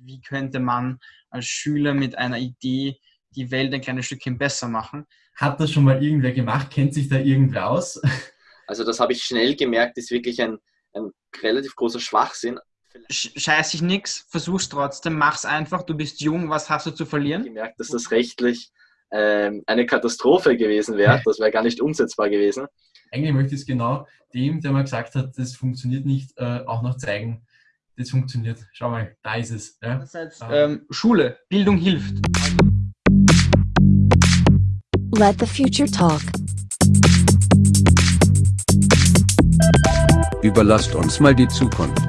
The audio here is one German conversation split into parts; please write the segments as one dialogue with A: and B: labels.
A: Wie könnte man als Schüler mit einer Idee die Welt ein kleines Stückchen besser machen?
B: Hat das schon mal irgendwer gemacht? Kennt sich da irgendwer aus?
C: Also das habe ich schnell gemerkt, ist wirklich ein, ein relativ großer Schwachsinn.
A: Scheiß dich nix, versuch's trotzdem, mach's einfach, du bist jung, was hast du zu verlieren?
C: Ich gemerkt, dass das rechtlich ähm, eine Katastrophe gewesen wäre, das wäre gar nicht umsetzbar gewesen.
B: Eigentlich möchte ich es genau dem, der mal gesagt hat, das funktioniert nicht, äh, auch noch zeigen, das funktioniert. Schau mal, da ist es. Ja?
A: Einerseits, ähm, Schule, Bildung hilft.
D: Let the future talk.
E: Überlasst uns mal die Zukunft.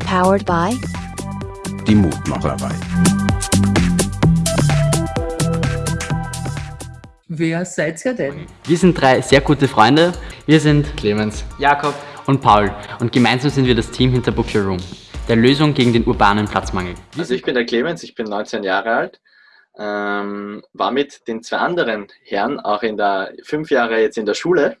D: Powered by
E: Die Mutmacherei.
F: Wer seid ihr denn?
G: Wir sind drei sehr gute Freunde. Wir sind
C: Clemens.
G: Jakob und Paul und gemeinsam sind wir das Team hinter Book Your Room, der Lösung gegen den urbanen Platzmangel.
C: Also ich bin der Clemens, ich bin 19 Jahre alt, ähm, war mit den zwei anderen Herren auch in der fünf Jahre jetzt in der Schule,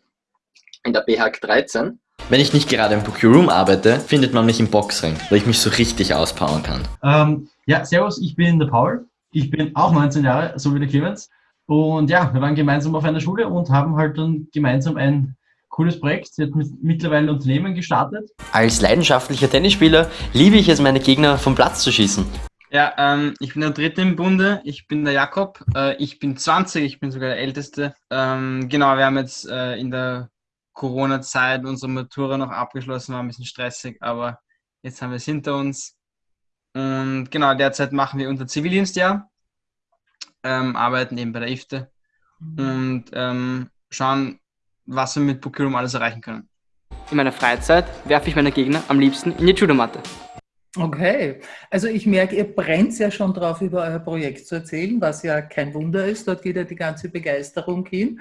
C: in der BHAG 13.
H: Wenn ich nicht gerade im Book Your Room arbeite, findet man mich im Boxring, wo ich mich so richtig auspowern kann.
B: Ähm, ja, servus, ich bin der Paul. Ich bin auch 19 Jahre, so wie der Clemens. Und ja, wir waren gemeinsam auf einer Schule und haben halt dann gemeinsam ein cooles Projekt, jetzt mit mittlerweile ein Unternehmen gestartet.
H: Als leidenschaftlicher Tennisspieler liebe ich es, meine Gegner vom Platz zu schießen.
A: Ja, ähm, ich bin der Dritte im Bunde, ich bin der Jakob, äh, ich bin 20, ich bin sogar der Älteste. Ähm, genau, wir haben jetzt äh, in der Corona-Zeit unsere Matura noch abgeschlossen, war ein bisschen stressig, aber jetzt haben wir es hinter uns. Und genau, derzeit machen wir unser Zivildienstjahr, ähm, arbeiten eben bei der IFTE und ähm, schauen, was wir mit Bookroom alles erreichen können.
G: In meiner Freizeit werfe ich meine Gegner am liebsten in die Judomatte.
F: Okay, also ich merke, ihr brennt ja schon drauf, über euer Projekt zu erzählen, was ja kein Wunder ist. Dort geht ja die ganze Begeisterung hin.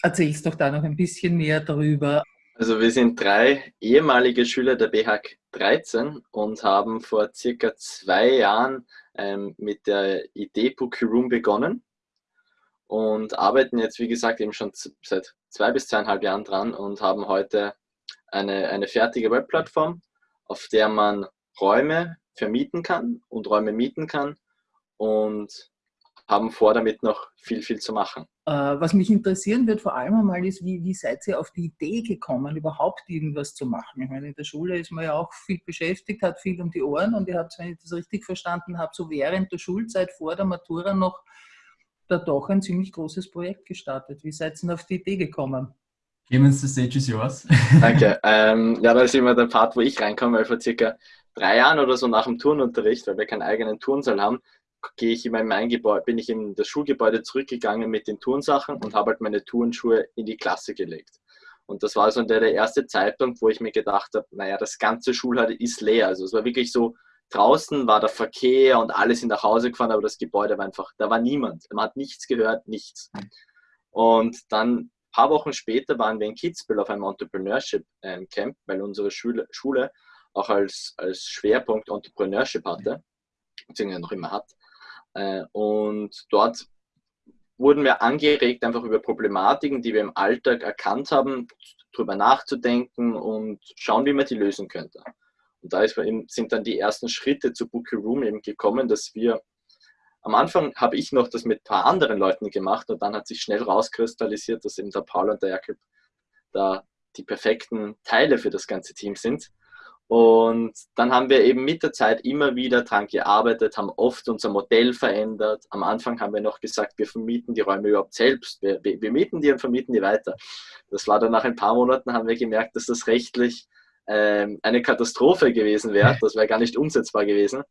F: Erzählst doch da noch ein bisschen mehr drüber.
C: Also wir sind drei ehemalige Schüler der BHAG 13 und haben vor circa zwei Jahren ähm, mit der Idee Book Your Room begonnen und arbeiten jetzt, wie gesagt, eben schon seit zwei bis zweieinhalb Jahren dran und haben heute eine, eine fertige Webplattform, auf der man Räume vermieten kann und Räume mieten kann und haben vor, damit noch viel, viel zu machen.
F: Äh, was mich interessieren wird vor allem einmal ist, wie, wie seid ihr auf die Idee gekommen, überhaupt irgendwas zu machen? Ich meine, in der Schule ist man ja auch viel beschäftigt, hat viel um die Ohren und ihr habt, wenn ich das richtig verstanden habe, so während der Schulzeit vor der Matura noch da doch ein ziemlich großes Projekt gestartet. Wie seid ihr denn auf die Idee gekommen?
B: Clemens, the stage is yours.
C: Danke. ähm, ja, da ist immer der Part, wo ich reinkomme, weil vor circa drei Jahren oder so nach dem Turnunterricht, weil wir keinen eigenen Turnsaal haben, gehe ich in mein Gebäude, bin ich in das Schulgebäude zurückgegangen mit den Turnsachen und habe halt meine Turnschuhe in die Klasse gelegt. Und das war so der, der erste Zeitpunkt, wo ich mir gedacht habe, naja, das ganze Schulhaus ist leer. Also es war wirklich so, draußen war der Verkehr und alles sind nach Hause gefahren, aber das Gebäude war einfach, da war niemand. Man hat nichts gehört, nichts. Und dann ein paar Wochen später waren wir in Kitzbühel auf einem Entrepreneurship ähm, Camp, weil unsere Schule, Schule auch als, als Schwerpunkt Entrepreneurship hatte, beziehungsweise noch immer hat. Äh, und dort wurden wir angeregt, einfach über Problematiken, die wir im Alltag erkannt haben, darüber nachzudenken und schauen, wie man die lösen könnte. Und da eben, sind dann die ersten Schritte zu Book Your Room eben gekommen, dass wir am Anfang habe ich noch das mit ein paar anderen Leuten gemacht und dann hat sich schnell rauskristallisiert, dass eben der Paul und der Jakob da die perfekten Teile für das ganze Team sind. Und dann haben wir eben mit der Zeit immer wieder dran gearbeitet, haben oft unser Modell verändert. Am Anfang haben wir noch gesagt, wir vermieten die Räume überhaupt selbst. Wir, wir, wir mieten die und vermieten die weiter. Das war dann nach ein paar Monaten, haben wir gemerkt, dass das rechtlich ähm, eine Katastrophe gewesen wäre. Das wäre gar nicht umsetzbar gewesen.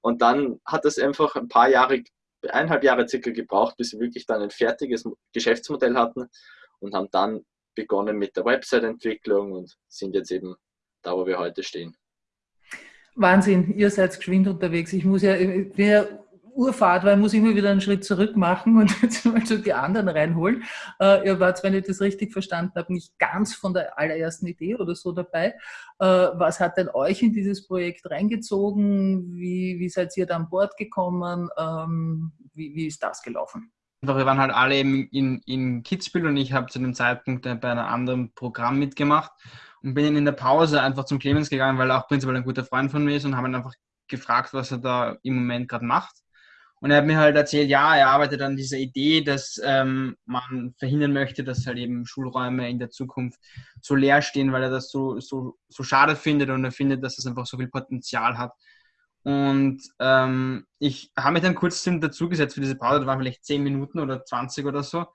C: Und dann hat es einfach ein paar Jahre, eineinhalb Jahre circa gebraucht, bis wir wirklich dann ein fertiges Geschäftsmodell hatten und haben dann begonnen mit der Website-Entwicklung und sind jetzt eben da, wo wir heute stehen.
F: Wahnsinn, ihr seid geschwind unterwegs. Ich muss ja, ich bin Urfahrt, weil ich immer wieder einen Schritt zurück machen und jetzt mal so die anderen reinholen. Äh, ihr wart, wenn ich das richtig verstanden habe, nicht ganz von der allerersten Idee oder so dabei. Äh, was hat denn euch in dieses Projekt reingezogen? Wie, wie seid ihr da an Bord gekommen? Ähm, wie, wie ist das gelaufen?
A: Wir waren halt alle eben in, in Kitzbühel und ich habe zu dem Zeitpunkt bei einem anderen Programm mitgemacht und bin in der Pause einfach zum Clemens gegangen, weil er auch prinzipiell ein guter Freund von mir ist und habe ihn einfach gefragt, was er da im Moment gerade macht. Und er hat mir halt erzählt, ja, er arbeitet an dieser Idee, dass ähm, man verhindern möchte, dass halt eben Schulräume in der Zukunft so leer stehen, weil er das so, so, so schade findet und er findet, dass es das einfach so viel Potenzial hat. Und ähm, ich habe mich dann kurz dazugesetzt für diese Pause, das waren vielleicht 10 Minuten oder 20 oder so.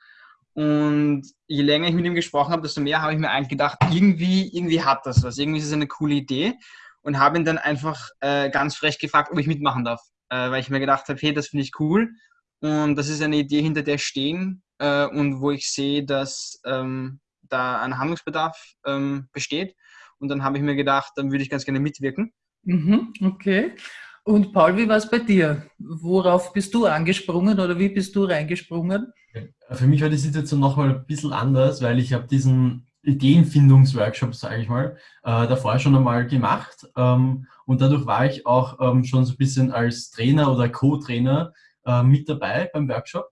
A: Und je länger ich mit ihm gesprochen habe, desto mehr habe ich mir eigentlich gedacht, irgendwie, irgendwie hat das was, irgendwie ist es eine coole Idee. Und habe ihn dann einfach äh, ganz frech gefragt, ob ich mitmachen darf. Äh, weil ich mir gedacht habe, hey, das finde ich cool. Und das ist eine Idee, hinter der stehen äh, und wo ich sehe, dass ähm, da ein Handlungsbedarf ähm, besteht. Und dann habe ich mir gedacht, dann würde ich ganz gerne mitwirken.
F: Mhm, okay. Und Paul, wie war es bei dir? Worauf bist du angesprungen oder wie bist du reingesprungen?
B: Für mich war die Situation nochmal ein bisschen anders, weil ich habe diesen Ideenfindungsworkshop, sage ich mal, äh, davor schon einmal gemacht. Ähm, und dadurch war ich auch ähm, schon so ein bisschen als Trainer oder Co-Trainer äh, mit dabei beim Workshop.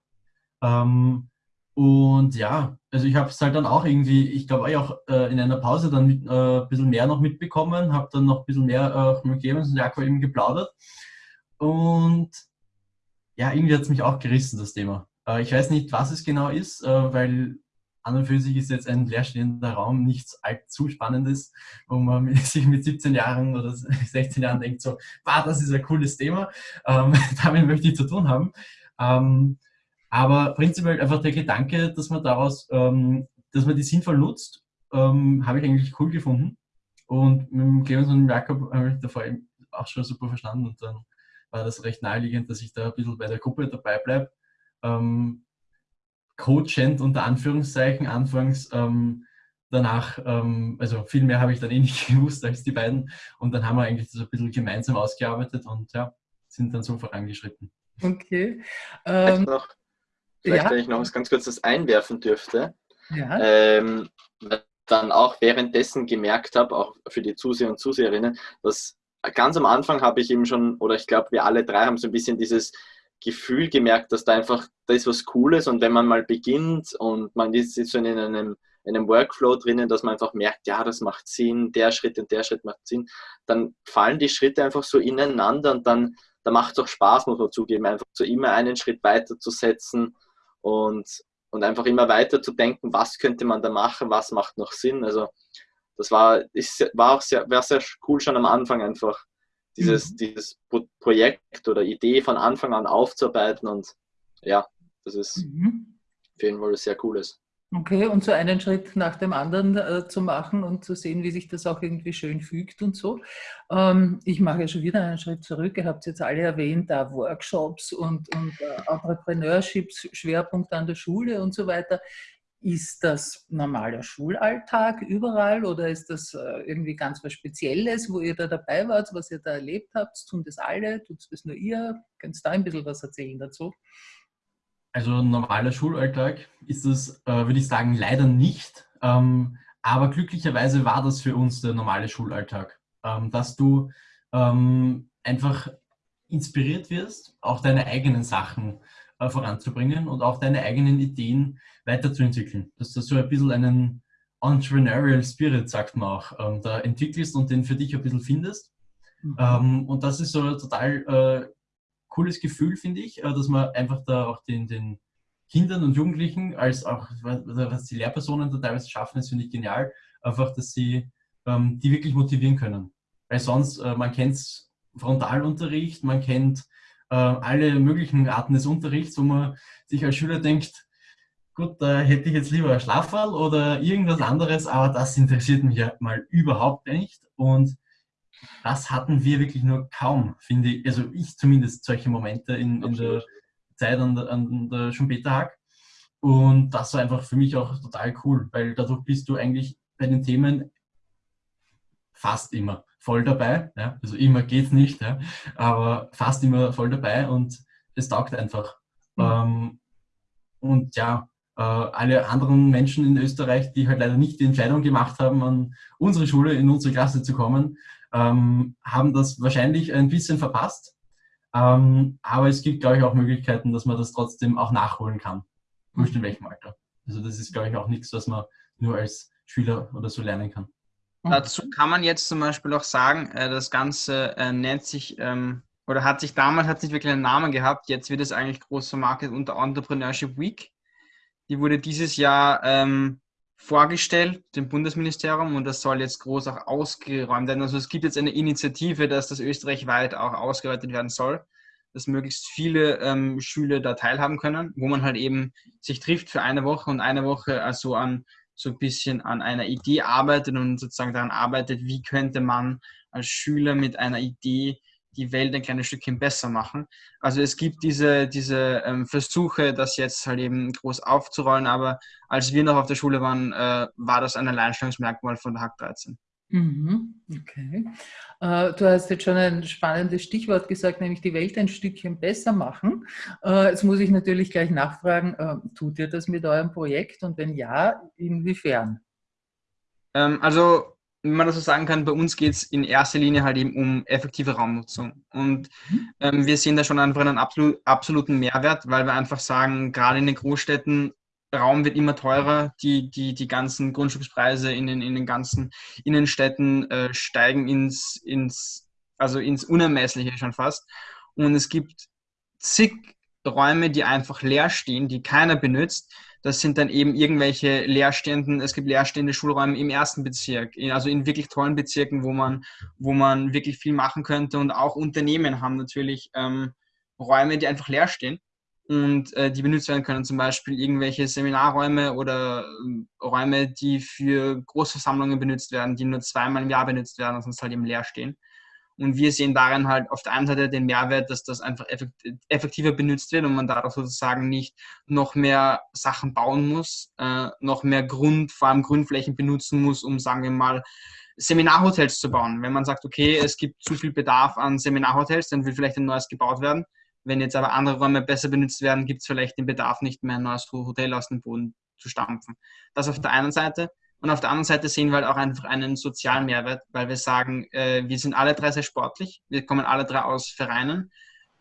B: Ähm, und ja, also ich habe es halt dann auch irgendwie, ich glaube auch äh, in einer Pause dann mit, äh, ein bisschen mehr noch mitbekommen, habe dann noch ein bisschen mehr äh, mit Clemens und Jakob eben geplaudert. Und ja, irgendwie hat es mich auch gerissen, das Thema. Äh, ich weiß nicht, was es genau ist, äh, weil an und für sich ist jetzt ein leerstehender Raum nichts allzu Spannendes, wo man sich mit 17 Jahren oder 16 Jahren denkt, so, wow, das ist ein cooles Thema, ähm, damit möchte ich zu tun haben. Ähm, aber prinzipiell einfach der Gedanke, dass man daraus, ähm, dass man die sinnvoll nutzt, ähm, habe ich eigentlich cool gefunden. Und mit dem Clemens und dem Jakob habe ich davor auch schon super verstanden und dann war das recht naheliegend, dass ich da ein bisschen bei der Gruppe dabei bleibe. Ähm, coachend unter Anführungszeichen anfangs. Ähm, danach, ähm, also viel mehr habe ich dann eh nicht gewusst als die beiden. Und dann haben wir eigentlich das ein bisschen gemeinsam ausgearbeitet und ja, sind dann so vorangeschritten.
F: Okay.
C: Ähm, noch Vielleicht, ja. wenn ich noch was ganz kurzes einwerfen dürfte.
F: Ja.
C: Ähm, dann auch währenddessen gemerkt habe, auch für die Zuseher und Zuseherinnen, dass ganz am Anfang habe ich eben schon, oder ich glaube, wir alle drei haben so ein bisschen dieses Gefühl gemerkt, dass da einfach, da ist was Cooles und wenn man mal beginnt und man ist so in einem, in einem Workflow drinnen, dass man einfach merkt, ja, das macht Sinn, der Schritt und der Schritt macht Sinn, dann fallen die Schritte einfach so ineinander und dann, da macht es auch Spaß, muss man zugeben, einfach so immer einen Schritt weiter zu setzen und, und einfach immer weiter zu denken, was könnte man da machen, was macht noch Sinn. Also das war, ist, war auch sehr, war sehr cool schon am Anfang einfach dieses, mhm. dieses Projekt oder Idee von Anfang an aufzuarbeiten und ja, das ist mhm. auf jeden Fall sehr Cooles.
F: Okay, und so einen Schritt nach dem anderen äh, zu machen und zu sehen, wie sich das auch irgendwie schön fügt und so. Ähm, ich mache ja schon wieder einen Schritt zurück. Ihr habt jetzt alle erwähnt, da Workshops und, und äh, Entrepreneurships, Schwerpunkt an der Schule und so weiter. Ist das normaler Schulalltag überall oder ist das äh, irgendwie ganz was Spezielles, wo ihr da dabei wart, was ihr da erlebt habt? Tun das alle? Tut es nur ihr? Könnt ihr da ein bisschen was erzählen dazu?
B: Also normaler Schulalltag ist das, äh, würde ich sagen, leider nicht. Ähm, aber glücklicherweise war das für uns der normale Schulalltag, ähm, dass du ähm, einfach inspiriert wirst, auch deine eigenen Sachen äh, voranzubringen und auch deine eigenen Ideen weiterzuentwickeln. Dass du so ein bisschen einen Entrepreneurial Spirit, sagt man auch, ähm, da entwickelst und den für dich ein bisschen findest. Mhm. Ähm, und das ist so total äh, cooles Gefühl, finde ich, äh, dass man einfach da auch den, den Kindern und Jugendlichen, als auch was die Lehrpersonen da teilweise schaffen, ist, finde ich genial, einfach, dass sie ähm, die wirklich motivieren können. Weil sonst, äh, man kennt Frontalunterricht, man kennt äh, alle möglichen Arten des Unterrichts, wo man sich als Schüler denkt, gut, da hätte ich jetzt lieber ein Schlafwall oder irgendwas anderes, aber das interessiert mich ja mal überhaupt nicht. Und das hatten wir wirklich nur kaum, finde ich. Also ich zumindest solche Momente in, in der Zeit an der, an der Schumpeterhack. Und das war einfach für mich auch total cool, weil dadurch bist du eigentlich bei den Themen fast immer voll dabei. Ja? Also immer geht es nicht, ja? aber fast immer voll dabei und es taugt einfach. Mhm. Ähm, und ja, äh, alle anderen Menschen in Österreich, die halt leider nicht die Entscheidung gemacht haben, an unsere Schule, in unsere Klasse zu kommen, ähm, haben das wahrscheinlich ein bisschen verpasst. Ähm, aber es gibt, glaube ich, auch Möglichkeiten, dass man das trotzdem auch nachholen kann. wurscht in welchem Alter. Also das ist, glaube ich, auch nichts, was man nur als Schüler oder so lernen kann.
A: Dazu kann man jetzt zum Beispiel auch sagen, äh, das Ganze äh, nennt sich ähm, oder hat sich damals hat nicht wirklich einen Namen gehabt. Jetzt wird es eigentlich groß vermarktet unter Entrepreneurship Week. Die wurde dieses Jahr ähm, vorgestellt, dem Bundesministerium, und das soll jetzt groß auch ausgeräumt werden. Also es gibt jetzt eine Initiative, dass das österreichweit auch ausgeweitet werden soll, dass möglichst viele ähm, Schüler da teilhaben können, wo man halt eben sich trifft für eine Woche und eine Woche also an so ein bisschen an einer Idee arbeitet und sozusagen daran arbeitet, wie könnte man als Schüler mit einer Idee die Welt ein kleines Stückchen besser machen. Also es gibt diese, diese ähm, Versuche, das jetzt halt eben groß aufzurollen, aber als wir noch auf der Schule waren, äh, war das ein Alleinstellungsmerkmal von der Hack 13.
F: Mhm, okay. Äh, du hast jetzt schon ein spannendes Stichwort gesagt, nämlich die Welt ein Stückchen besser machen. Äh, jetzt muss ich natürlich gleich nachfragen, äh, tut ihr das mit eurem Projekt und wenn ja, inwiefern?
A: Ähm, also wenn man das so sagen kann, bei uns geht es in erster Linie halt eben um effektive Raumnutzung. Und ähm, wir sehen da schon einfach einen absolut, absoluten Mehrwert, weil wir einfach sagen, gerade in den Großstädten, Raum wird immer teurer, die, die, die ganzen Grundstückspreise in den, in den ganzen Innenstädten äh, steigen ins, ins, also ins Unermessliche schon fast. Und es gibt zig Räume, die einfach leer stehen, die keiner benutzt, das sind dann eben irgendwelche leerstehenden, es gibt leerstehende Schulräume im ersten Bezirk, also in wirklich tollen Bezirken, wo man, wo man wirklich viel machen könnte. Und auch Unternehmen haben natürlich ähm, Räume, die einfach leer stehen und äh, die benutzt werden können, zum Beispiel irgendwelche Seminarräume oder äh, Räume, die für Großversammlungen benutzt werden, die nur zweimal im Jahr benutzt werden und sonst halt eben leer stehen. Und wir sehen darin halt auf der einen Seite den Mehrwert, dass das einfach effektiver benutzt wird und man dadurch sozusagen nicht noch mehr Sachen bauen muss, äh, noch mehr Grund, vor allem Grundflächen benutzen muss, um, sagen wir mal, Seminarhotels zu bauen. Wenn man sagt, okay, es gibt zu viel Bedarf an Seminarhotels, dann will vielleicht ein neues gebaut werden. Wenn jetzt aber andere Räume besser benutzt werden, gibt es vielleicht den Bedarf nicht mehr, ein neues Hotel aus dem Boden zu stampfen. Das auf der einen Seite. Und auf der anderen Seite sehen wir halt auch einfach einen sozialen Mehrwert, weil wir sagen, äh, wir sind alle drei sehr sportlich, wir kommen alle drei aus Vereinen.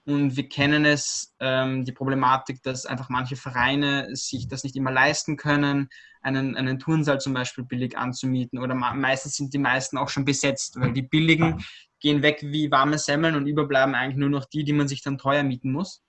A: Und wir kennen es, ähm, die Problematik, dass einfach manche Vereine sich das nicht immer leisten können, einen, einen Turnsaal zum Beispiel billig anzumieten. Oder meistens sind die meisten auch schon besetzt, weil die billigen gehen weg wie warme Semmeln und überbleiben eigentlich nur noch die, die man sich dann teuer mieten muss.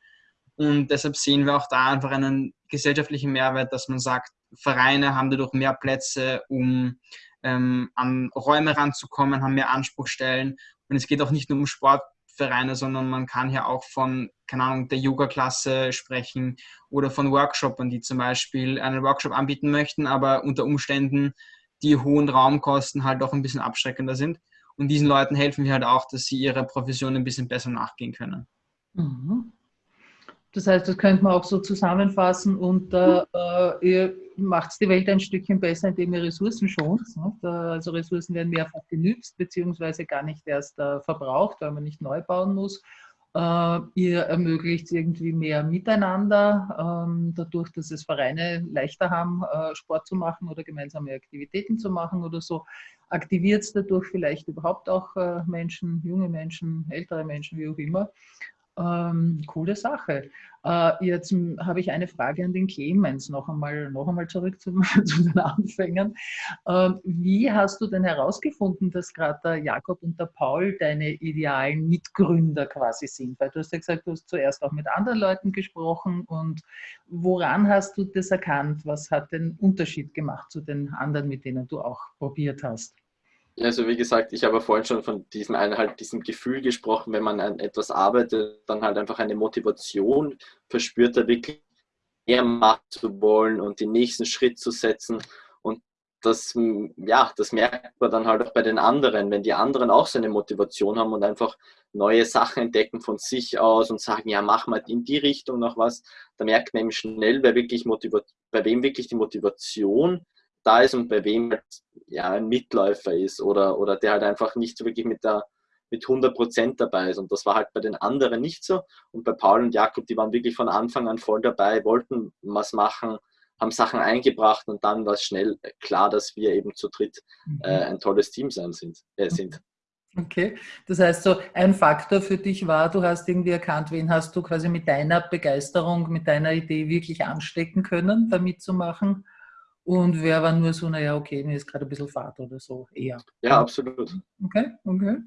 A: Und deshalb sehen wir auch da einfach einen gesellschaftlichen Mehrwert, dass man sagt, Vereine haben dadurch mehr Plätze, um ähm, an Räume ranzukommen, haben mehr Anspruchstellen. Und es geht auch nicht nur um Sportvereine, sondern man kann hier auch von, keine Ahnung, der Yoga-Klasse sprechen oder von Workshoppern, die zum Beispiel einen Workshop anbieten möchten, aber unter Umständen die hohen Raumkosten halt auch ein bisschen abschreckender sind. Und diesen Leuten helfen wir halt auch, dass sie ihrer Profession ein bisschen besser nachgehen können.
F: Mhm. Das heißt, das könnte man auch so zusammenfassen und äh, ihr macht die Welt ein Stückchen besser, indem ihr Ressourcen schont. Ne? Also Ressourcen werden mehrfach genützt, beziehungsweise gar nicht erst äh, verbraucht, weil man nicht neu bauen muss. Äh, ihr ermöglicht irgendwie mehr Miteinander, ähm, dadurch, dass es Vereine leichter haben, äh, Sport zu machen oder gemeinsame Aktivitäten zu machen oder so. Aktiviert es dadurch vielleicht überhaupt auch äh, Menschen, junge Menschen, ältere Menschen, wie auch immer. Ähm, coole Sache. Äh, jetzt habe ich eine Frage an den Clemens, noch einmal, noch einmal zurück zu, zu den Anfängern. Ähm, wie hast du denn herausgefunden, dass gerade der Jakob und der Paul deine idealen Mitgründer quasi sind? Weil du hast ja gesagt, du hast zuerst auch mit anderen Leuten gesprochen und woran hast du das erkannt? Was hat den Unterschied gemacht zu den anderen, mit denen du auch probiert hast?
C: Also wie gesagt, ich habe vorhin schon von diesem halt diesem Gefühl gesprochen, wenn man an etwas arbeitet, dann halt einfach eine Motivation verspürt, da wirklich mehr machen zu wollen und den nächsten Schritt zu setzen. Und das, ja, das merkt man dann halt auch bei den anderen, wenn die anderen auch so eine Motivation haben und einfach neue Sachen entdecken von sich aus und sagen, ja, mach mal in die Richtung noch was, da merkt man eben schnell, wer wirklich bei wem wirklich die Motivation da ist und bei wem halt, ja, ein Mitläufer ist oder, oder der halt einfach nicht so wirklich mit der mit 100 Prozent dabei ist. Und das war halt bei den anderen nicht so. Und bei Paul und Jakob, die waren wirklich von Anfang an voll dabei, wollten was machen, haben Sachen eingebracht und dann war es schnell klar, dass wir eben zu dritt äh, mhm. ein tolles Team sein sind. Äh, sind.
F: Okay, das heißt so, ein Faktor für dich war, du hast irgendwie erkannt, wen hast du quasi mit deiner Begeisterung, mit deiner Idee wirklich anstecken können, da mitzumachen. Und wer war nur so, naja, okay, mir ist gerade ein bisschen Fahrt oder so, eher.
C: Ja, absolut.
F: Okay, okay.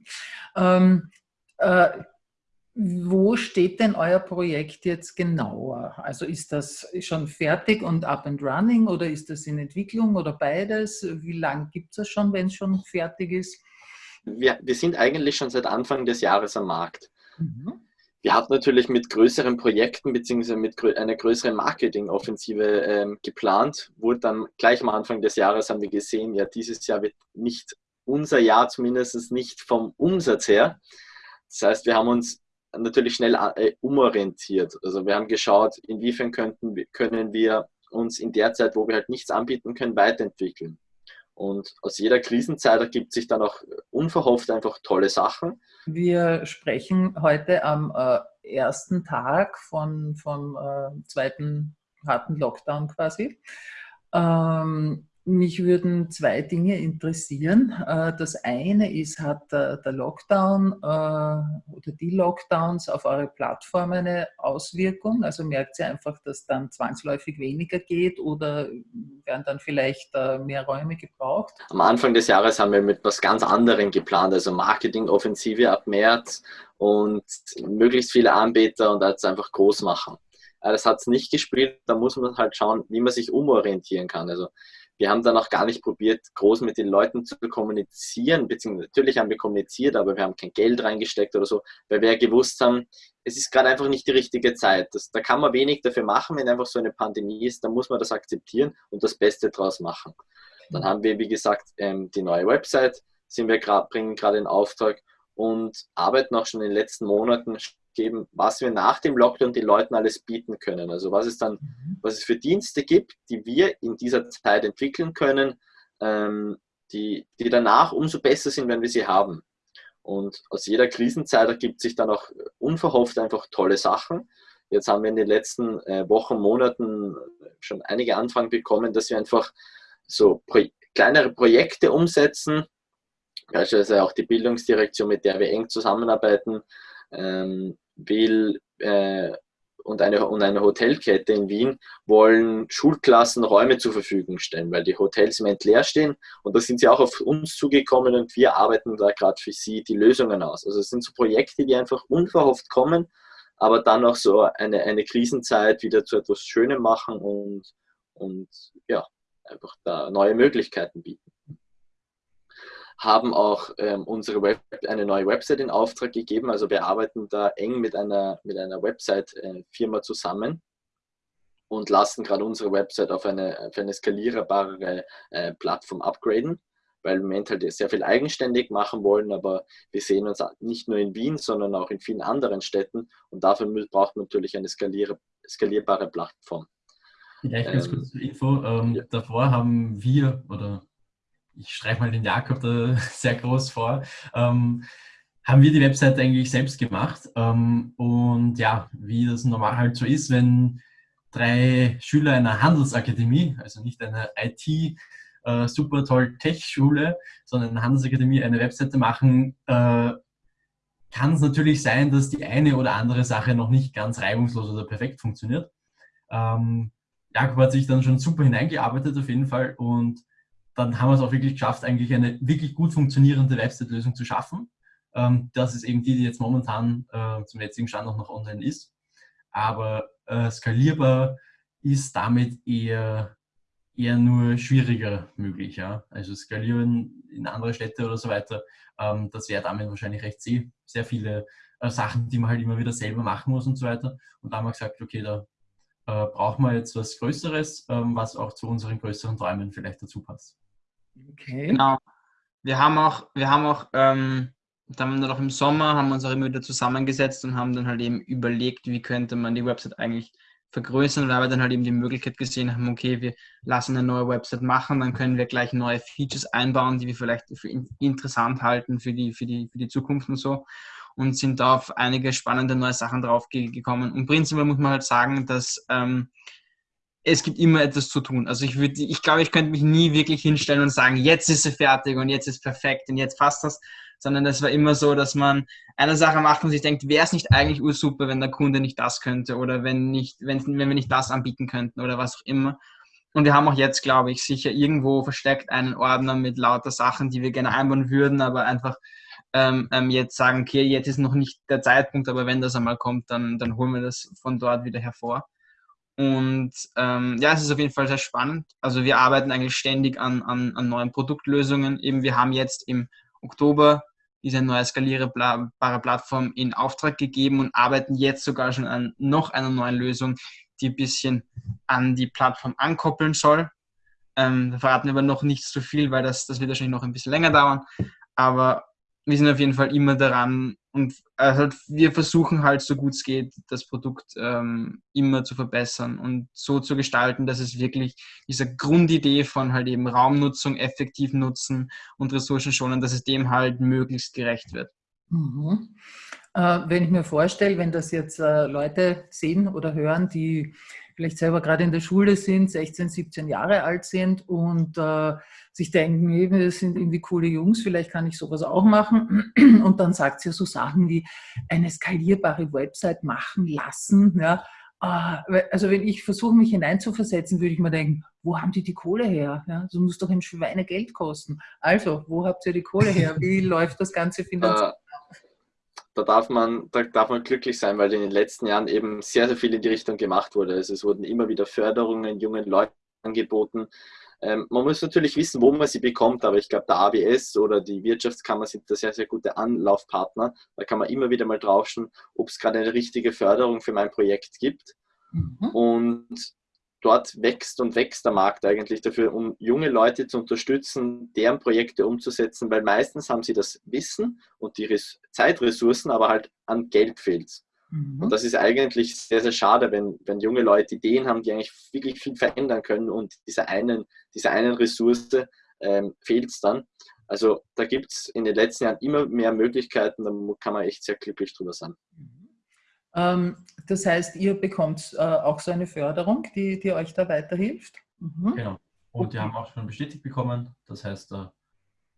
F: Ähm, äh, wo steht denn euer Projekt jetzt genauer? Also ist das schon fertig und up and running oder ist das in Entwicklung oder beides? Wie lange gibt es das schon, wenn es schon fertig ist?
C: Wir, wir sind eigentlich schon seit Anfang des Jahres am Markt.
F: Mhm.
C: Wir hatten natürlich mit größeren Projekten bzw. mit grö einer größeren Marketingoffensive ähm, geplant, wurde dann gleich am Anfang des Jahres haben wir gesehen, ja, dieses Jahr wird nicht unser Jahr zumindest nicht vom Umsatz her. Das heißt, wir haben uns natürlich schnell äh, umorientiert. Also wir haben geschaut, inwiefern könnten, können wir uns in der Zeit, wo wir halt nichts anbieten können, weiterentwickeln. Und aus jeder Krisenzeit ergibt sich dann auch unverhofft einfach tolle Sachen.
F: Wir sprechen heute am äh, ersten Tag von, vom äh, zweiten harten Lockdown quasi. Ähm, mich würden zwei Dinge interessieren. Äh, das eine ist, hat der Lockdown äh, oder die Lockdowns auf eure Plattform eine Auswirkung? Also merkt ihr einfach, dass dann zwangsläufig weniger geht oder werden dann vielleicht äh, mehr Räume gebraucht?
C: Am Anfang des Jahres haben wir mit etwas ganz anderem geplant, also Marketingoffensive ab März und möglichst viele Anbieter und das einfach groß machen. Das hat es nicht gespielt, da muss man halt schauen, wie man sich umorientieren kann. Also wir haben dann auch gar nicht probiert, groß mit den Leuten zu kommunizieren, beziehungsweise natürlich haben wir kommuniziert, aber wir haben kein Geld reingesteckt oder so, weil wir ja gewusst haben, es ist gerade einfach nicht die richtige Zeit. Das, da kann man wenig dafür machen, wenn einfach so eine Pandemie ist, dann muss man das akzeptieren und das Beste draus machen. Dann haben wir, wie gesagt, ähm, die neue Website, sind wir grad, bringen gerade in Auftrag und arbeiten auch schon in den letzten Monaten geben, was wir nach dem Lockdown den Leuten alles bieten können. Also was es dann, mhm. was es für Dienste gibt, die wir in dieser Zeit entwickeln können, ähm, die, die danach umso besser sind, wenn wir sie haben. Und aus jeder Krisenzeit ergibt sich dann auch unverhofft einfach tolle Sachen. Jetzt haben wir in den letzten äh, Wochen, Monaten schon einige Anfragen bekommen, dass wir einfach so Pro kleinere Projekte umsetzen, beispielsweise auch die Bildungsdirektion, mit der wir eng zusammenarbeiten, ähm, will äh, und, eine, und eine Hotelkette in Wien wollen Schulklassen Räume zur Verfügung stellen, weil die Hotels im Moment leer stehen. Und da sind sie auch auf uns zugekommen und wir arbeiten da gerade für sie die Lösungen aus. Also es sind so Projekte, die einfach unverhofft kommen, aber dann auch so eine, eine Krisenzeit wieder zu etwas Schönem machen und, und ja, einfach da neue Möglichkeiten bieten haben auch ähm, unsere Web eine neue Website in Auftrag gegeben. Also wir arbeiten da eng mit einer, mit einer Website-Firma zusammen und lassen gerade unsere Website auf eine, auf eine skalierbare äh, Plattform upgraden, weil wir im Moment halt sehr viel eigenständig machen wollen, aber wir sehen uns nicht nur in Wien, sondern auch in vielen anderen Städten und dafür braucht man natürlich eine skalier skalierbare Plattform.
B: Vielleicht ganz ähm, kurz zur Info. Ähm, ja. Davor haben wir oder ich streiche mal den Jakob da sehr groß vor, ähm, haben wir die Webseite eigentlich selbst gemacht. Ähm, und ja, wie das normal halt so ist, wenn drei Schüler einer Handelsakademie, also nicht einer IT, äh, super toll Tech-Schule, sondern eine Handelsakademie eine Webseite machen, äh, kann es natürlich sein, dass die eine oder andere Sache noch nicht ganz reibungslos oder perfekt funktioniert. Ähm, Jakob hat sich dann schon super hineingearbeitet auf jeden Fall und dann haben wir es auch wirklich geschafft, eigentlich eine wirklich gut funktionierende Website-Lösung zu schaffen. Ähm, das ist eben die, die jetzt momentan äh, zum jetzigen Stand auch noch online ist. Aber äh, skalierbar ist damit eher, eher nur schwieriger möglich. Ja? Also skalieren in andere Städte oder so weiter, ähm, das wäre damit wahrscheinlich recht sehr, sehr viele äh, Sachen, die man halt immer wieder selber machen muss und so weiter. Und da haben wir gesagt, okay, da äh, brauchen wir jetzt was Größeres, ähm, was auch zu unseren größeren Träumen vielleicht dazu passt.
A: Okay. Genau. Wir haben auch, wir haben auch, ähm, dann noch im Sommer haben wir uns auch immer wieder zusammengesetzt und haben dann halt eben überlegt, wie könnte man die Website eigentlich vergrößern, weil wir dann halt eben die Möglichkeit gesehen haben, okay, wir lassen eine neue Website machen, dann können wir gleich neue Features einbauen, die wir vielleicht für interessant halten für die, für die, für die Zukunft und so und sind da auf einige spannende neue Sachen drauf gekommen. Und prinzipiell muss man halt sagen, dass ähm, es gibt immer etwas zu tun. Also ich würde, ich glaube, ich könnte mich nie wirklich hinstellen und sagen, jetzt ist sie fertig und jetzt ist perfekt und jetzt passt das, sondern es war immer so, dass man eine Sache macht und sich denkt, wäre es nicht eigentlich ursuper, wenn der Kunde nicht das könnte oder wenn, nicht, wenn, wenn wir nicht das anbieten könnten oder was auch immer. Und wir haben auch jetzt, glaube ich, sicher irgendwo versteckt einen Ordner mit lauter Sachen, die wir gerne einbauen würden, aber einfach ähm, ähm, jetzt sagen, okay, jetzt ist noch nicht der Zeitpunkt, aber wenn das einmal kommt, dann, dann holen wir das von dort wieder hervor. Und ähm, ja, es ist auf jeden Fall sehr spannend. Also wir arbeiten eigentlich ständig an, an, an neuen Produktlösungen. Eben wir haben jetzt im Oktober diese neue skalierbare Plattform in Auftrag gegeben und arbeiten jetzt sogar schon an noch einer neuen Lösung, die ein bisschen an die Plattform ankoppeln soll. Ähm, da verraten wir aber noch nicht so viel, weil das, das wird wahrscheinlich noch ein bisschen länger dauern. Aber wir sind auf jeden Fall immer daran und also wir versuchen halt so gut es geht, das Produkt ähm, immer zu verbessern und so zu gestalten, dass es wirklich dieser Grundidee von halt eben Raumnutzung, effektiv nutzen und Ressourcen schonen, dass es dem halt möglichst gerecht wird.
F: Mhm. Äh, wenn ich mir vorstelle, wenn das jetzt äh, Leute sehen oder hören, die vielleicht selber gerade in der Schule sind, 16, 17 Jahre alt sind und äh, sich denken, hey, das sind irgendwie coole Jungs, vielleicht kann ich sowas auch machen. Und dann sagt sie so Sachen wie eine skalierbare Website machen lassen. Ja. Äh, also wenn ich versuche, mich hineinzuversetzen, würde ich mir denken, wo haben die die Kohle her? Ja, so muss doch ein Schweinegeld kosten. Also, wo habt ihr die Kohle her? Wie läuft das Ganze finanziell?
C: Da darf man, da darf man glücklich sein, weil in den letzten Jahren eben sehr, sehr viel in die Richtung gemacht wurde. Also es wurden immer wieder Förderungen jungen Leuten angeboten. Ähm, man muss natürlich wissen, wo man sie bekommt, aber ich glaube, der ABS oder die Wirtschaftskammer sind da sehr, sehr gute Anlaufpartner. Da kann man immer wieder mal draufschauen, ob es gerade eine richtige Förderung für mein Projekt gibt. Mhm. Und dort wächst und wächst der Markt eigentlich dafür, um junge Leute zu unterstützen, deren Projekte umzusetzen, weil meistens haben sie das Wissen und die Zeitressourcen, aber halt an Geld fehlt mhm. Und das ist eigentlich sehr, sehr schade, wenn, wenn junge Leute Ideen haben, die eigentlich wirklich viel verändern können und dieser einen, dieser einen Ressource ähm, fehlt es dann. Also da gibt es in den letzten Jahren immer mehr Möglichkeiten, da kann man echt sehr glücklich drüber sein. Mhm.
F: Ähm, das heißt, ihr bekommt äh, auch so eine Förderung, die, die euch da weiterhilft?
B: Mhm. Genau. Und die haben auch schon bestätigt bekommen. Das heißt, äh,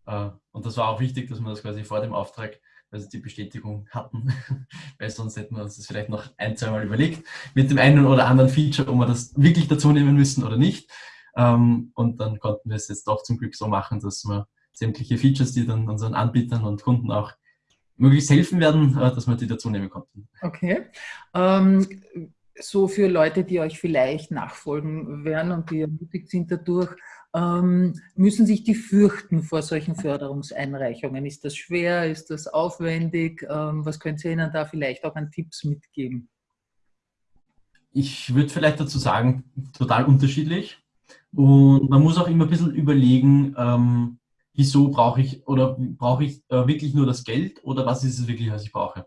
B: äh, und das war auch wichtig, dass wir das quasi vor dem Auftrag also die Bestätigung hatten, weil sonst hätten wir uns das vielleicht noch ein, zweimal überlegt, mit dem einen oder anderen Feature, ob wir das wirklich dazu nehmen müssen oder nicht. Ähm, und dann konnten wir es jetzt doch zum Glück so machen, dass wir sämtliche Features, die dann unseren Anbietern und Kunden auch möglichst helfen werden, äh, dass wir die dazu nehmen konnten.
F: Okay. Ähm, so für Leute, die euch vielleicht nachfolgen werden und die ermutigt sind dadurch, ähm, müssen sich die fürchten vor solchen Förderungseinreichungen? Ist das schwer? Ist das aufwendig? Ähm, was könnt ihr ihnen da vielleicht auch an Tipps mitgeben?
B: Ich würde vielleicht dazu sagen, total unterschiedlich. Und man muss auch immer ein bisschen überlegen, ähm, wieso brauche ich oder brauche ich äh, wirklich nur das Geld oder was ist es wirklich, was ich brauche?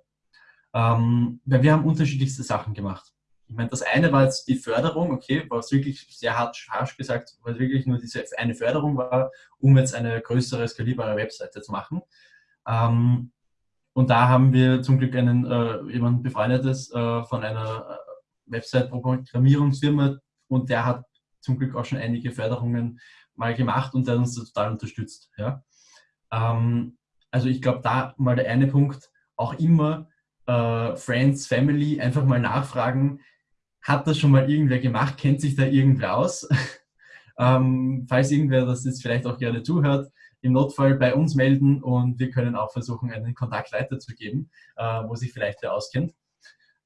B: Ähm, wir haben unterschiedlichste Sachen gemacht. Ich meine, das eine war jetzt die Förderung, okay, was wirklich sehr hart, harsch gesagt, weil wirklich nur diese eine Förderung war, um jetzt eine größere, skalierbare Webseite zu machen. Ähm, und da haben wir zum Glück einen äh, jemand befreundetes äh, von einer äh, Website-Programmierungsfirma und der hat zum Glück auch schon einige Förderungen mal gemacht und der hat uns total unterstützt. Ja? Ähm, also ich glaube, da mal der eine Punkt, auch immer äh, Friends, Family, einfach mal nachfragen, hat das schon mal irgendwer gemacht, kennt sich da irgendwer aus? ähm, falls irgendwer das jetzt vielleicht auch gerne zuhört, im Notfall bei uns melden und wir können auch versuchen, einen Kontakt weiterzugeben, äh, wo sich vielleicht wer auskennt.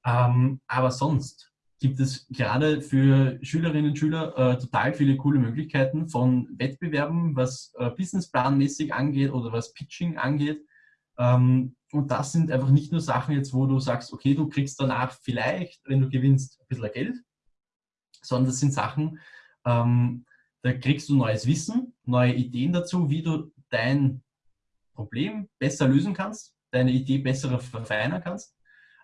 B: Ähm, aber sonst, gibt es gerade für Schülerinnen und Schüler äh, total viele coole Möglichkeiten von Wettbewerben, was äh, businessplanmäßig angeht oder was Pitching angeht. Ähm, und das sind einfach nicht nur Sachen jetzt, wo du sagst, okay, du kriegst danach vielleicht, wenn du gewinnst, ein bisschen Geld, sondern das sind Sachen, ähm, da kriegst du neues Wissen, neue Ideen dazu, wie du dein Problem besser lösen kannst, deine Idee besser verfeinern kannst.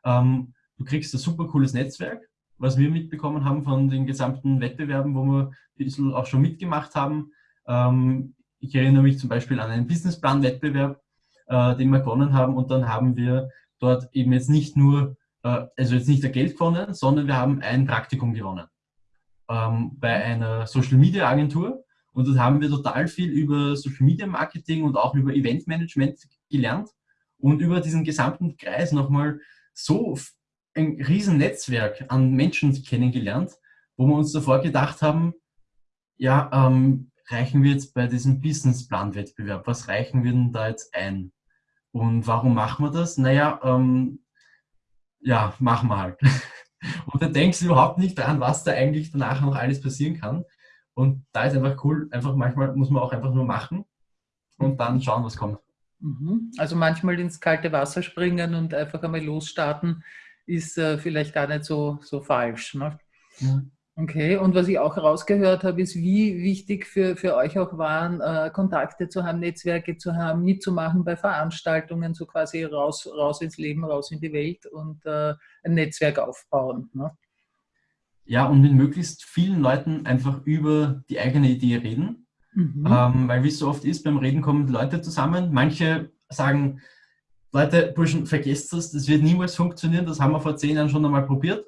B: Ähm, du kriegst ein super cooles Netzwerk, was wir mitbekommen haben von den gesamten Wettbewerben, wo wir ein bisschen auch schon mitgemacht haben. Ähm, ich erinnere mich zum Beispiel an einen Businessplan-Wettbewerb, äh, den wir gewonnen haben und dann haben wir dort eben jetzt nicht nur, äh, also jetzt nicht der Geld gewonnen, sondern wir haben ein Praktikum gewonnen ähm, bei einer Social-Media-Agentur und dort haben wir total viel über Social-Media-Marketing und auch über Event-Management gelernt und über diesen gesamten Kreis nochmal so ein riesen Netzwerk an Menschen kennengelernt, wo wir uns davor gedacht haben, ja, ähm, reichen wir jetzt bei diesem Businessplan-Wettbewerb, was reichen wir denn da jetzt ein? Und warum machen wir das? Naja, ähm, ja, machen wir halt. Und dann denkst du überhaupt nicht dran, was da eigentlich danach noch alles passieren kann. Und da ist einfach cool, einfach manchmal muss man auch einfach nur machen und dann schauen, was kommt.
F: Mhm. Also manchmal ins kalte Wasser springen und einfach einmal losstarten, ist äh, vielleicht gar nicht so, so falsch. Ne? Ja. Okay, und was ich auch herausgehört habe, ist, wie wichtig für, für euch auch waren, äh, Kontakte zu haben, Netzwerke zu haben, mitzumachen bei Veranstaltungen, so quasi raus, raus ins Leben, raus in die Welt und äh, ein Netzwerk aufbauen. Ne?
B: Ja, und mit möglichst vielen Leuten einfach über die eigene Idee reden. Mhm. Ähm, weil wie es so oft ist, beim Reden kommen Leute zusammen. Manche sagen, Leute, Burschen, vergesst das, das wird niemals funktionieren, das haben wir vor zehn Jahren schon einmal probiert.